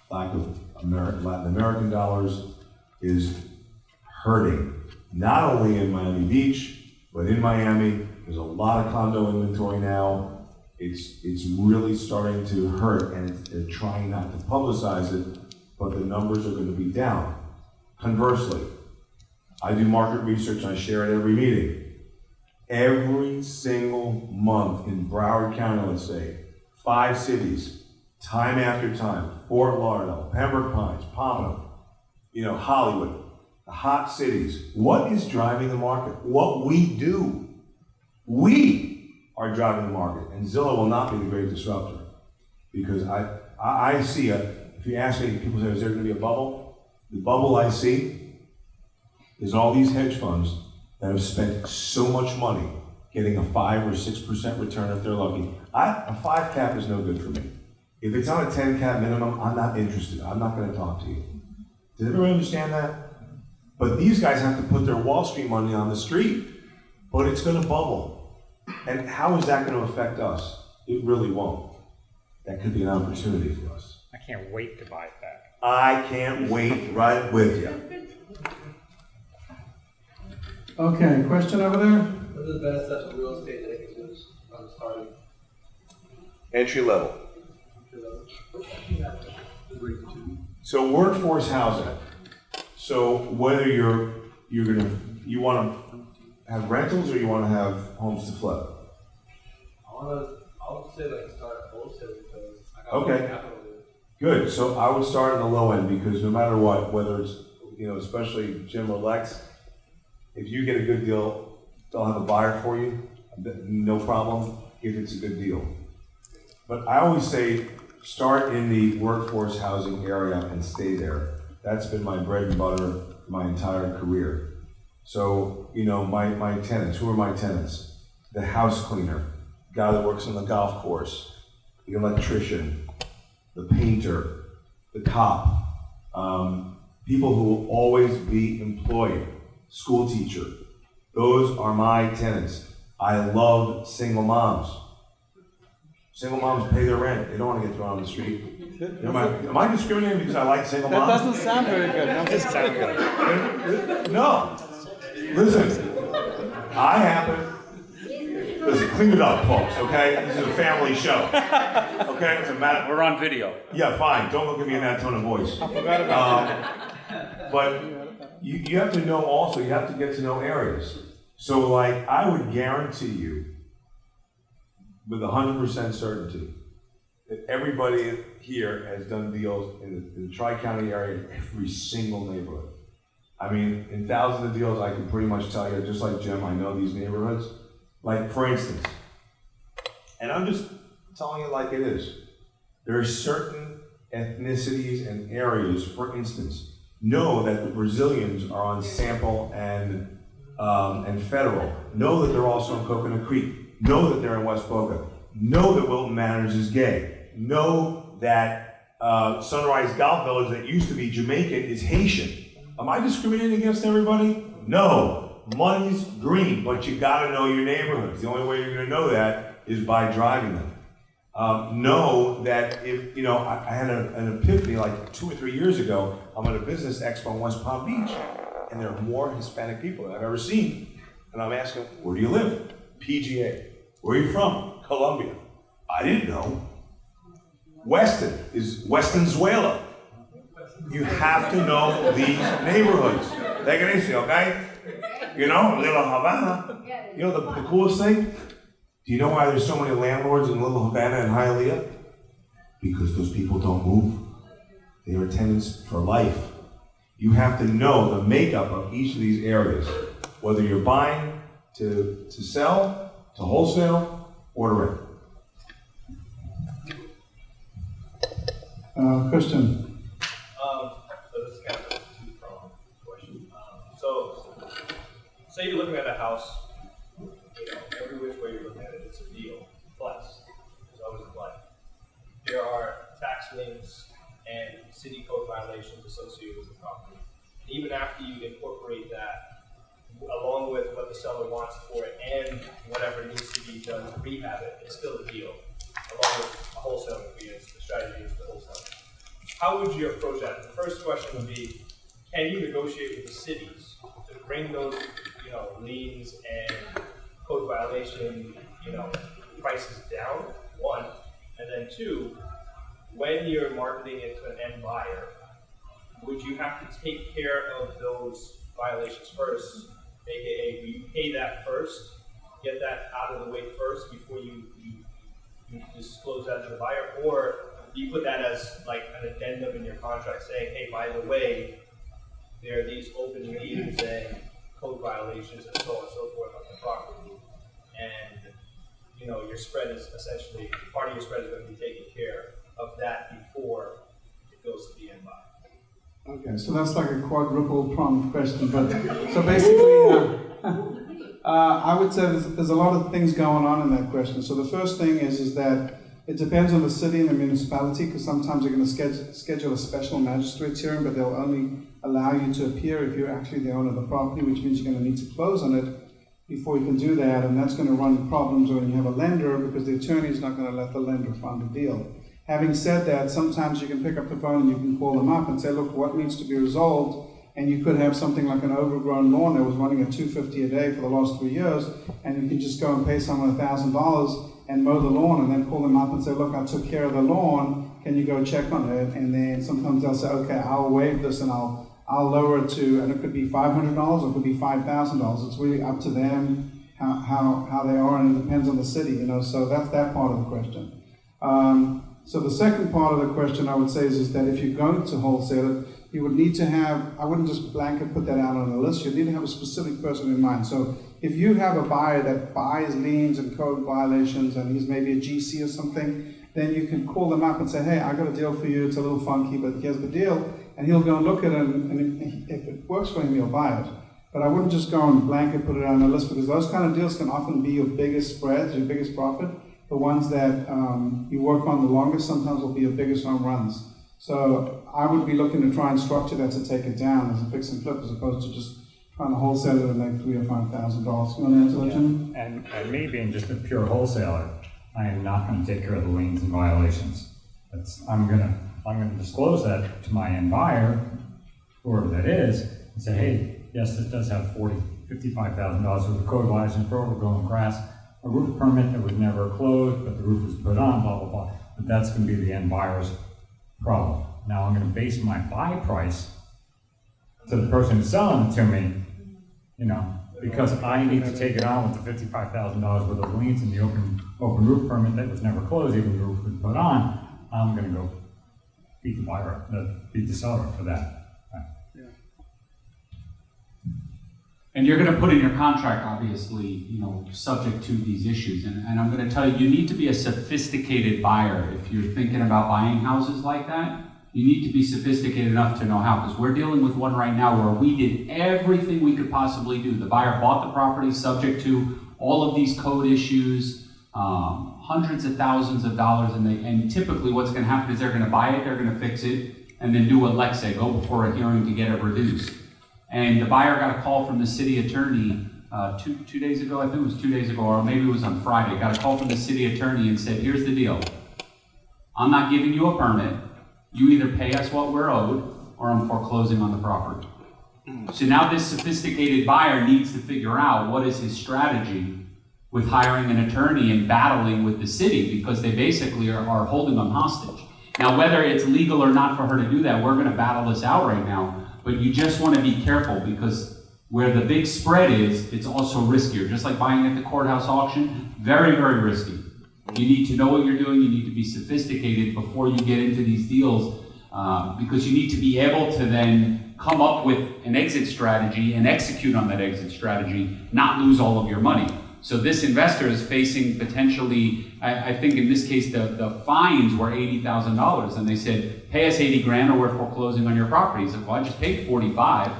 lack of Ameri- Latin American dollars, is hurting. Not only in Miami Beach, but in Miami. There's a lot of condo inventory now. It's, it's really starting to hurt, and they're trying not to publicize it, but the numbers are going to be down. Conversely, I do market research, I share at every meeting. Every single month in Broward County, let's say, five cities, time after time, Fort Lauderdale, Pembroke Pines, Pompano, you know, Hollywood, the hot cities. What is driving the market? What we do. We are driving the market, and Zillow will not be the great disruptor. Because I, I, I see a, if you ask me, people say, is there gonna be a bubble? The bubble I see is all these hedge funds that have spent so much money getting a five or six percent return if they're lucky. I, a five cap is no good for me. If it's on a ten cap minimum, I'm not interested. I'm not gonna talk to you. Does everyone understand that? But these guys have to put their Wall Street money on the street, but it's gonna bubble. And how is that gonna affect us? It really won't. That could be an opportunity for us. I can't wait to buy it back. I can't wait right with you. Okay, question over there? What are the best steps of real estate that I can do on starting? entry level. So workforce housing. So whether you're, you're gonna, you wanna have rentals or you wanna have homes to flip? I wanna, I would say like start wholesale because I got Okay. capital there. Good, so I would start on the low end, because no matter what, whether it's, you know, especially Jim or Lex, if you get a good deal, they'll have a buyer for you, no problem, if it's a good deal. But I always say, start in the workforce housing area and stay there. That's been my bread and butter my entire career. So, you know, my, my tenants, who are my tenants? The house cleaner, guy that works on the golf course, the electrician, the painter, the cop, um, people who will always be employed, school teacher. Those are my tenants. I love single moms. Single moms pay their rent. They don't want to get thrown on the street. Am I, am I discriminating because I like single moms? That doesn't sound very good. I'm just No. Listen, I happen, Listen, clean it up, folks, okay? This is a family show. Okay, it's a matter, We're on video. yeah, fine, don't look at me in that tone of voice. I forgot about Um, But you, you have to know also, you have to get to know areas. So like, I would guarantee you, with hundred percent certainty, that everybody here has done deals in the, in the tri-county area, in every single neighborhood. I mean, in thousands of deals, I can pretty much tell you, just like Jim, I know these neighborhoods. Like, for instance, and I'm just telling you like it is, there are certain ethnicities and areas, for instance, know that the Brazilians are on Sample and, um, and Federal, know that they're also in Coconut Creek, know that they're in West Boca, know that Wilton Manors is gay, know that uh, Sunrise Golf Village that used to be Jamaican is Haitian. Am I discriminating against everybody? No. Money's green, but you gotta know your neighborhoods. The only way you're gonna know that is by driving them. Um, know that if, you know, I, I had a, an epiphany like two or three years ago. I'm at a business expo in West Palm Beach, and there are more Hispanic people than I've ever seen. And I'm asking, where do you live? PGA. Where are you from? Colombia. I didn't know. Weston is Westonzuela. You have to know these neighborhoods. Take it easy, okay? You know, Little Havana. You know the, the coolest thing? Do you know why there's so many landlords in Little Havana and Hialeah? Because those people don't move. They are tenants for life. You have to know the makeup of each of these areas, whether you're buying to, to sell, to wholesale, or to rent. Uh, Christian, so this is kind of a two-pronged question. So, say you're looking at a house, you know, every which way you look at it, it's a deal. But, there's always a. There are tax liens and city code violations associated with the property. And even after you incorporate that, along with what the seller wants for it and whatever needs to be done to rehab it, it's still a deal. Along with a wholesaling fee, the strategy is the wholesaling. How would you approach that? The first question would be, can you negotiate with the cities to bring those, you know, liens and code violation, you know, prices down, one? And then two, when you're marketing it to an end buyer, would you have to take care of those violations first? AKA, you pay that first, get that out of the way first before you, you, you disclose that to the buyer? Or do you put that as like an addendum in your contract saying, hey, by the way, there are these open liens and code violations and so on and so forth on the property. And, you know, your spread is essentially, part of your spread is going to be taken care of that before it goes to the end buyer. okay, so that's like a quadruple pronged question, but, so basically, uh, uh, I would say there's, there's a lot of things going on in that question. So the first thing is, is that it depends on the city and the municipality, because sometimes they're gonna schedule, schedule a special magistrate's hearing, but they'll only allow you to appear if you're actually the owner of the property, which means you're gonna need to close on it before you can do that, and that's gonna run problems when you have a lender, because the attorney's not gonna let the lender fund the deal. Having said that, sometimes you can pick up the phone and you can call them up and say, look, what needs to be resolved? And you could have something like an overgrown lawn that was running at two fifty a day for the last three years, and you can just go and pay someone a thousand dollars and mow the lawn, and then call them up and say, look, I took care of the lawn, can you go check on it? And then sometimes they'll say, okay, I'll waive this and I'll I'll lower it to, and it could be five hundred dollars or it could be five thousand dollars. It's really up to them how, how, how they are, and it depends on the city, you know. So that's that part of the question. Um, so the second part of the question I would say is, is that if you're going to wholesale it, you would need to have, I wouldn't just blanket put that out on a list, you need to have a specific person in mind. So if you have a buyer that buys liens and code violations and he's maybe a GC or something, then you can call them up and say, hey, I got a deal for you, it's a little funky, but here's the deal. And he'll go and look at it, and, and if it works for him, he'll buy it. But I wouldn't just go and blanket put it on the list because those kind of deals can often be your biggest spreads, your biggest profit. The ones that um, you work on the longest sometimes will be your biggest home runs. So I would be looking to try and structure that to take it down as a fix and flip as opposed to just trying to wholesale it at like three or five thousand dollars. You want to answer Jim? And, and me being just a pure wholesaler, I am not gonna take care of the liens and violations. That's, I'm gonna, I'm gonna disclose that to my end buyer, whoever that is, and say, hey, yes, this does have forty, fifty-five thousand dollars worth of code violations overgrown grass. a roof permit that was never closed, but the roof was put on, blah, blah, blah. But that's gonna be the end buyer's problem. Now I'm gonna base my buy price to the person who's selling it to me, you know, because I need to take it on with the fifty-five thousand dollars worth of liens and the open, open roof permit that was never closed, even the roof was put on, I'm gonna go beat the buyer, uh, beat the seller for that. And you're gonna put in your contract, obviously, you know, subject to these issues, and, and I'm gonna tell you, you need to be a sophisticated buyer if you're thinking about buying houses like that. You need to be sophisticated enough to know how, because we're dealing with one right now where we did everything we could possibly do. The buyer bought the property subject to all of these code issues, um, hundreds of thousands of dollars, and they, and typically what's gonna happen is they're gonna buy it, they're gonna fix it, and then do what Lex said, go before a hearing to get it reduced. And the buyer got a call from the city attorney uh, two, two days ago, I think it was two days ago, or maybe it was on Friday. Got a call from the city attorney and said, here's the deal. I'm not giving you a permit. You either pay us what we're owed, or I'm foreclosing on the property. So now this sophisticated buyer needs to figure out what is his strategy with hiring an attorney and battling with the city because they basically are, are holding them hostage. Now, whether it's legal or not for her to do that, we're going to battle this out right now. But you just want to be careful because where the big spread is, it's also riskier. Just like buying at the courthouse auction, very, very risky. You need to know what you're doing. You need to be sophisticated before you get into these deals uh, because you need to be able to then come up with an exit strategy and execute on that exit strategy, not lose all of your money. So this investor is facing potentially, I, I think in this case, the, the fines were $80,000. And they said, pay us 80 grand or we're foreclosing on your property. He said, well, I just paid 45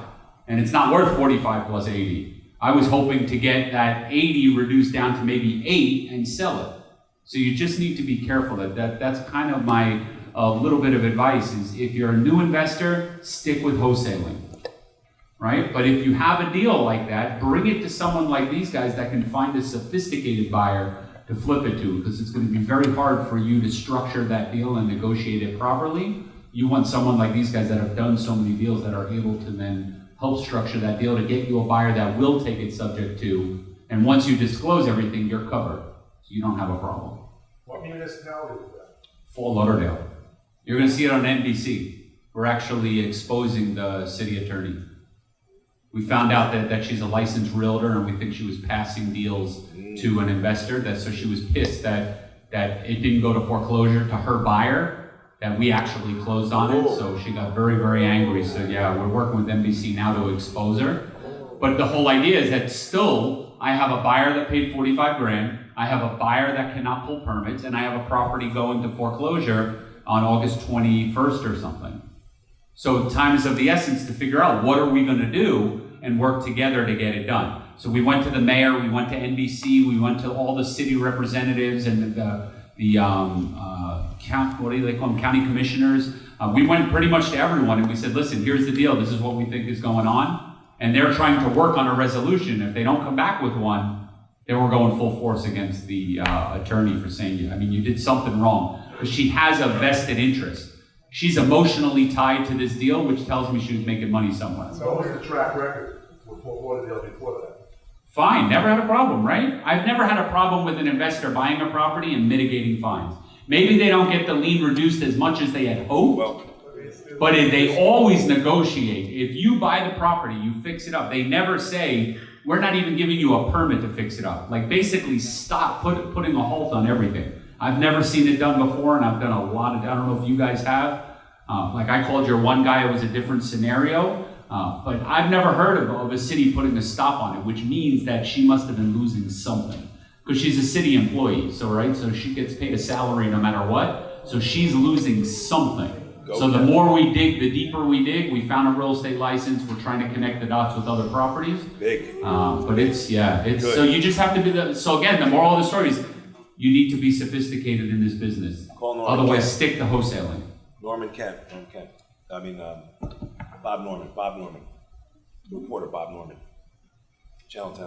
and it's not worth 45 plus 80. I was hoping to get that 80 reduced down to maybe eight and sell it. So you just need to be careful that, that that's kind of my uh, little bit of advice is if you're a new investor, stick with wholesaling right? But if you have a deal like that, bring it to someone like these guys that can find a sophisticated buyer to flip it to, because it's going to be very hard for you to structure that deal and negotiate it properly. You want someone like these guys that have done so many deals that are able to then help structure that deal to get you a buyer that will take it subject to, and once you disclose everything, you're covered. So you don't have a problem. What municipality is that? Fort Lauderdale. You're going to see it on NBC. We're actually exposing the city attorney. We found out that, that she's a licensed realtor and we think she was passing deals to an investor. That so she was pissed that that it didn't go to foreclosure to her buyer, that we actually closed on it. So she got very, very angry. So yeah, we're working with NBC now to expose her. But the whole idea is that still I have a buyer that paid 45 grand, I have a buyer that cannot pull permits, and I have a property going to foreclosure on August 21st or something. So time is of the essence to figure out what are we going to do and work together to get it done. So we went to the mayor, we went to NBC, we went to all the city representatives and the, the um, uh, count, what do they call them, county commissioners. Uh, we went pretty much to everyone and we said, listen, here's the deal. This is what we think is going on. And they're trying to work on a resolution. If they don't come back with one, then we're going full force against the uh, attorney for saying, I mean, you did something wrong. Because she has a vested interest. She's emotionally tied to this deal, which tells me she was making money somewhere. So what was the track record with Fort Lauderdale before that? Fine, never had a problem, right? I've never had a problem with an investor buying a property and mitigating fines. Maybe they don't get the lien reduced as much as they had hoped, well, but if they always negotiate. If you buy the property, you fix it up. They never say, we're not even giving you a permit to fix it up. Like basically stop put, putting a halt on everything. I've never seen it done before, and I've done a lot of, I don't know if you guys have. Uh, like I called your one guy, it was a different scenario. Uh, but I've never heard of, of a city putting a stop on it, which means that she must have been losing something. Because she's a city employee, so right? So she gets paid a salary no matter what. So she's losing something. So the more we dig, the deeper we dig. We found a real estate license. We're trying to connect the dots with other properties. Big. Um, but it's yeah, it's Good. so you just have to be the. So again, the moral of the story is you need to be sophisticated in this business. Call Norman Otherwise, Kent. stick to wholesaling. Norman Kent, Norman Kent. I mean, um, Bob Norman, Bob Norman. Reporter Bob Norman. Channel 10.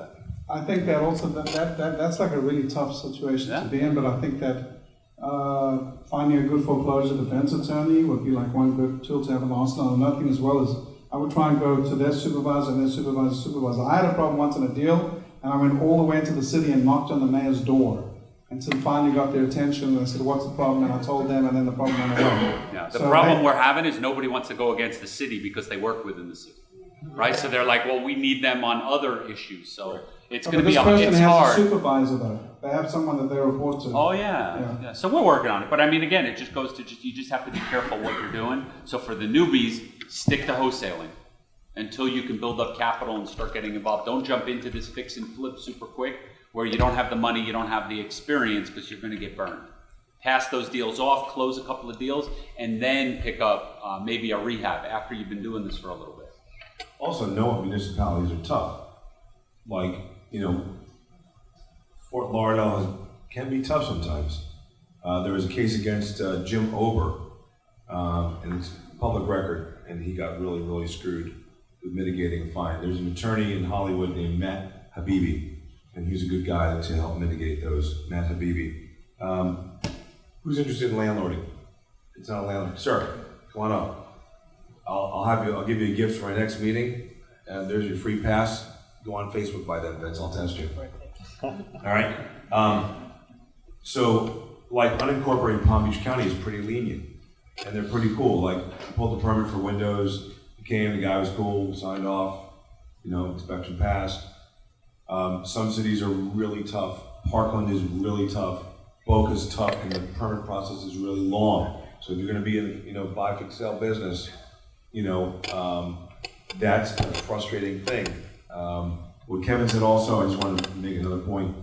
I think that also, that, that, that, that's like a really tough situation to be in, but I think that, uh, finding a good foreclosure defense attorney would be like one good tool to have in the arsenal. Another thing as well is, I would try and go to their supervisor and their supervisor's supervisor. I had a problem once in a deal, And I went all the way into the city and knocked on the mayor's door until finally got their attention. And I said, what's the problem? And I told them, and then the problem went away. Yeah, the So problem they- we're having is nobody wants to go against the city because they work within the city. Right? So they're like, well, we need them on other issues, so it's But gonna be, this a- person it's has a supervisor though. They have someone that they report to. Oh, yeah, yeah, so we're working on it, but I mean, again, it just goes to, just you just have to be careful what you're doing. So for the newbies, stick to wholesaling until you can build up capital and start getting involved. Don't jump into this fix and flip super quick, where you don't have the money, you don't have the experience, because you're gonna get burned. Pass those deals off, close a couple of deals, and then pick up, uh, maybe a rehab after you've been doing this for a little bit. Also, knowing municipalities are tough. Like, you know, Fort Lauderdale can be tough sometimes. Uh, there was a case against uh, Jim Ober, um, and it's public record, and he got really, really screwed with mitigating a fine. There's an attorney in Hollywood named Matt Habibi, and he's a good guy to help mitigate those. Matt Habibi. Um, who's interested in landlording? It's not a landlord. Sir, come on up. I'll, I'll have you, I'll give you a gift for my next meeting, and there's your free pass. Go on Facebook by then, Vince, I'll test you. All right? Um, so, like, unincorporated Palm Beach County is pretty lenient, and they're pretty cool. Like, pulled the permit for windows, came, the guy was cool, signed off, you know, inspection passed. Um, some cities are really tough. Parkland is really tough. Boca's tough, and the permit process is really long. So if you're gonna be in, you know, buy, fix, sell business, you know, um, that's a frustrating thing. Um, what Kevin said also, I just wanted to make another point.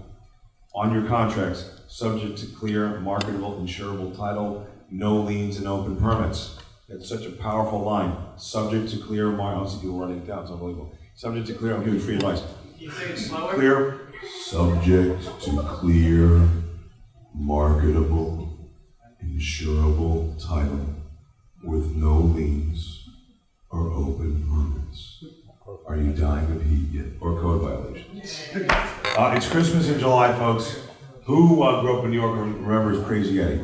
On your contracts, subject to clear, marketable, insurable title, no liens and open permits. That's such a powerful line. Subject to clear, mar, I'll see people writing it down, it's unbelievable. Subject to clear, I'm giving free advice. Can you say it slower? Clear, subject to clear, marketable, insurable title with no liens or open permits. Are you dying of heat yet? Or code violations? Uh, it's Christmas in July, folks. Who uh, grew up in New York and remembers Crazy Eddie?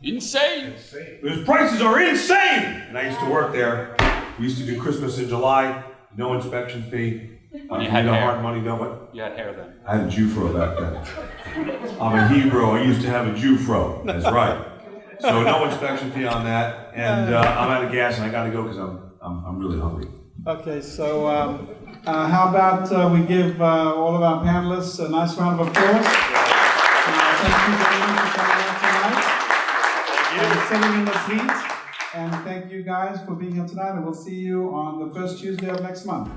Insane! Those prices are insane! And I used to work there. We used to do Christmas in July, no inspection fee. And you had need a hair. hard money, don't what? You had hair then. I had a Jewfro back then. I'm a Hebrew. I used to have a Jewfro. That's right. So no inspection fee on that. And uh, I'm out of gas and I got to go because I'm, I'm I'm really hungry. Okay, so um, uh, how about uh, we give uh, all of our panelists a nice round of applause? Uh, Thank you very much for coming out tonight. And sitting in this heat. And thank you guys for being here tonight, and we'll see you on the first Tuesday of next month.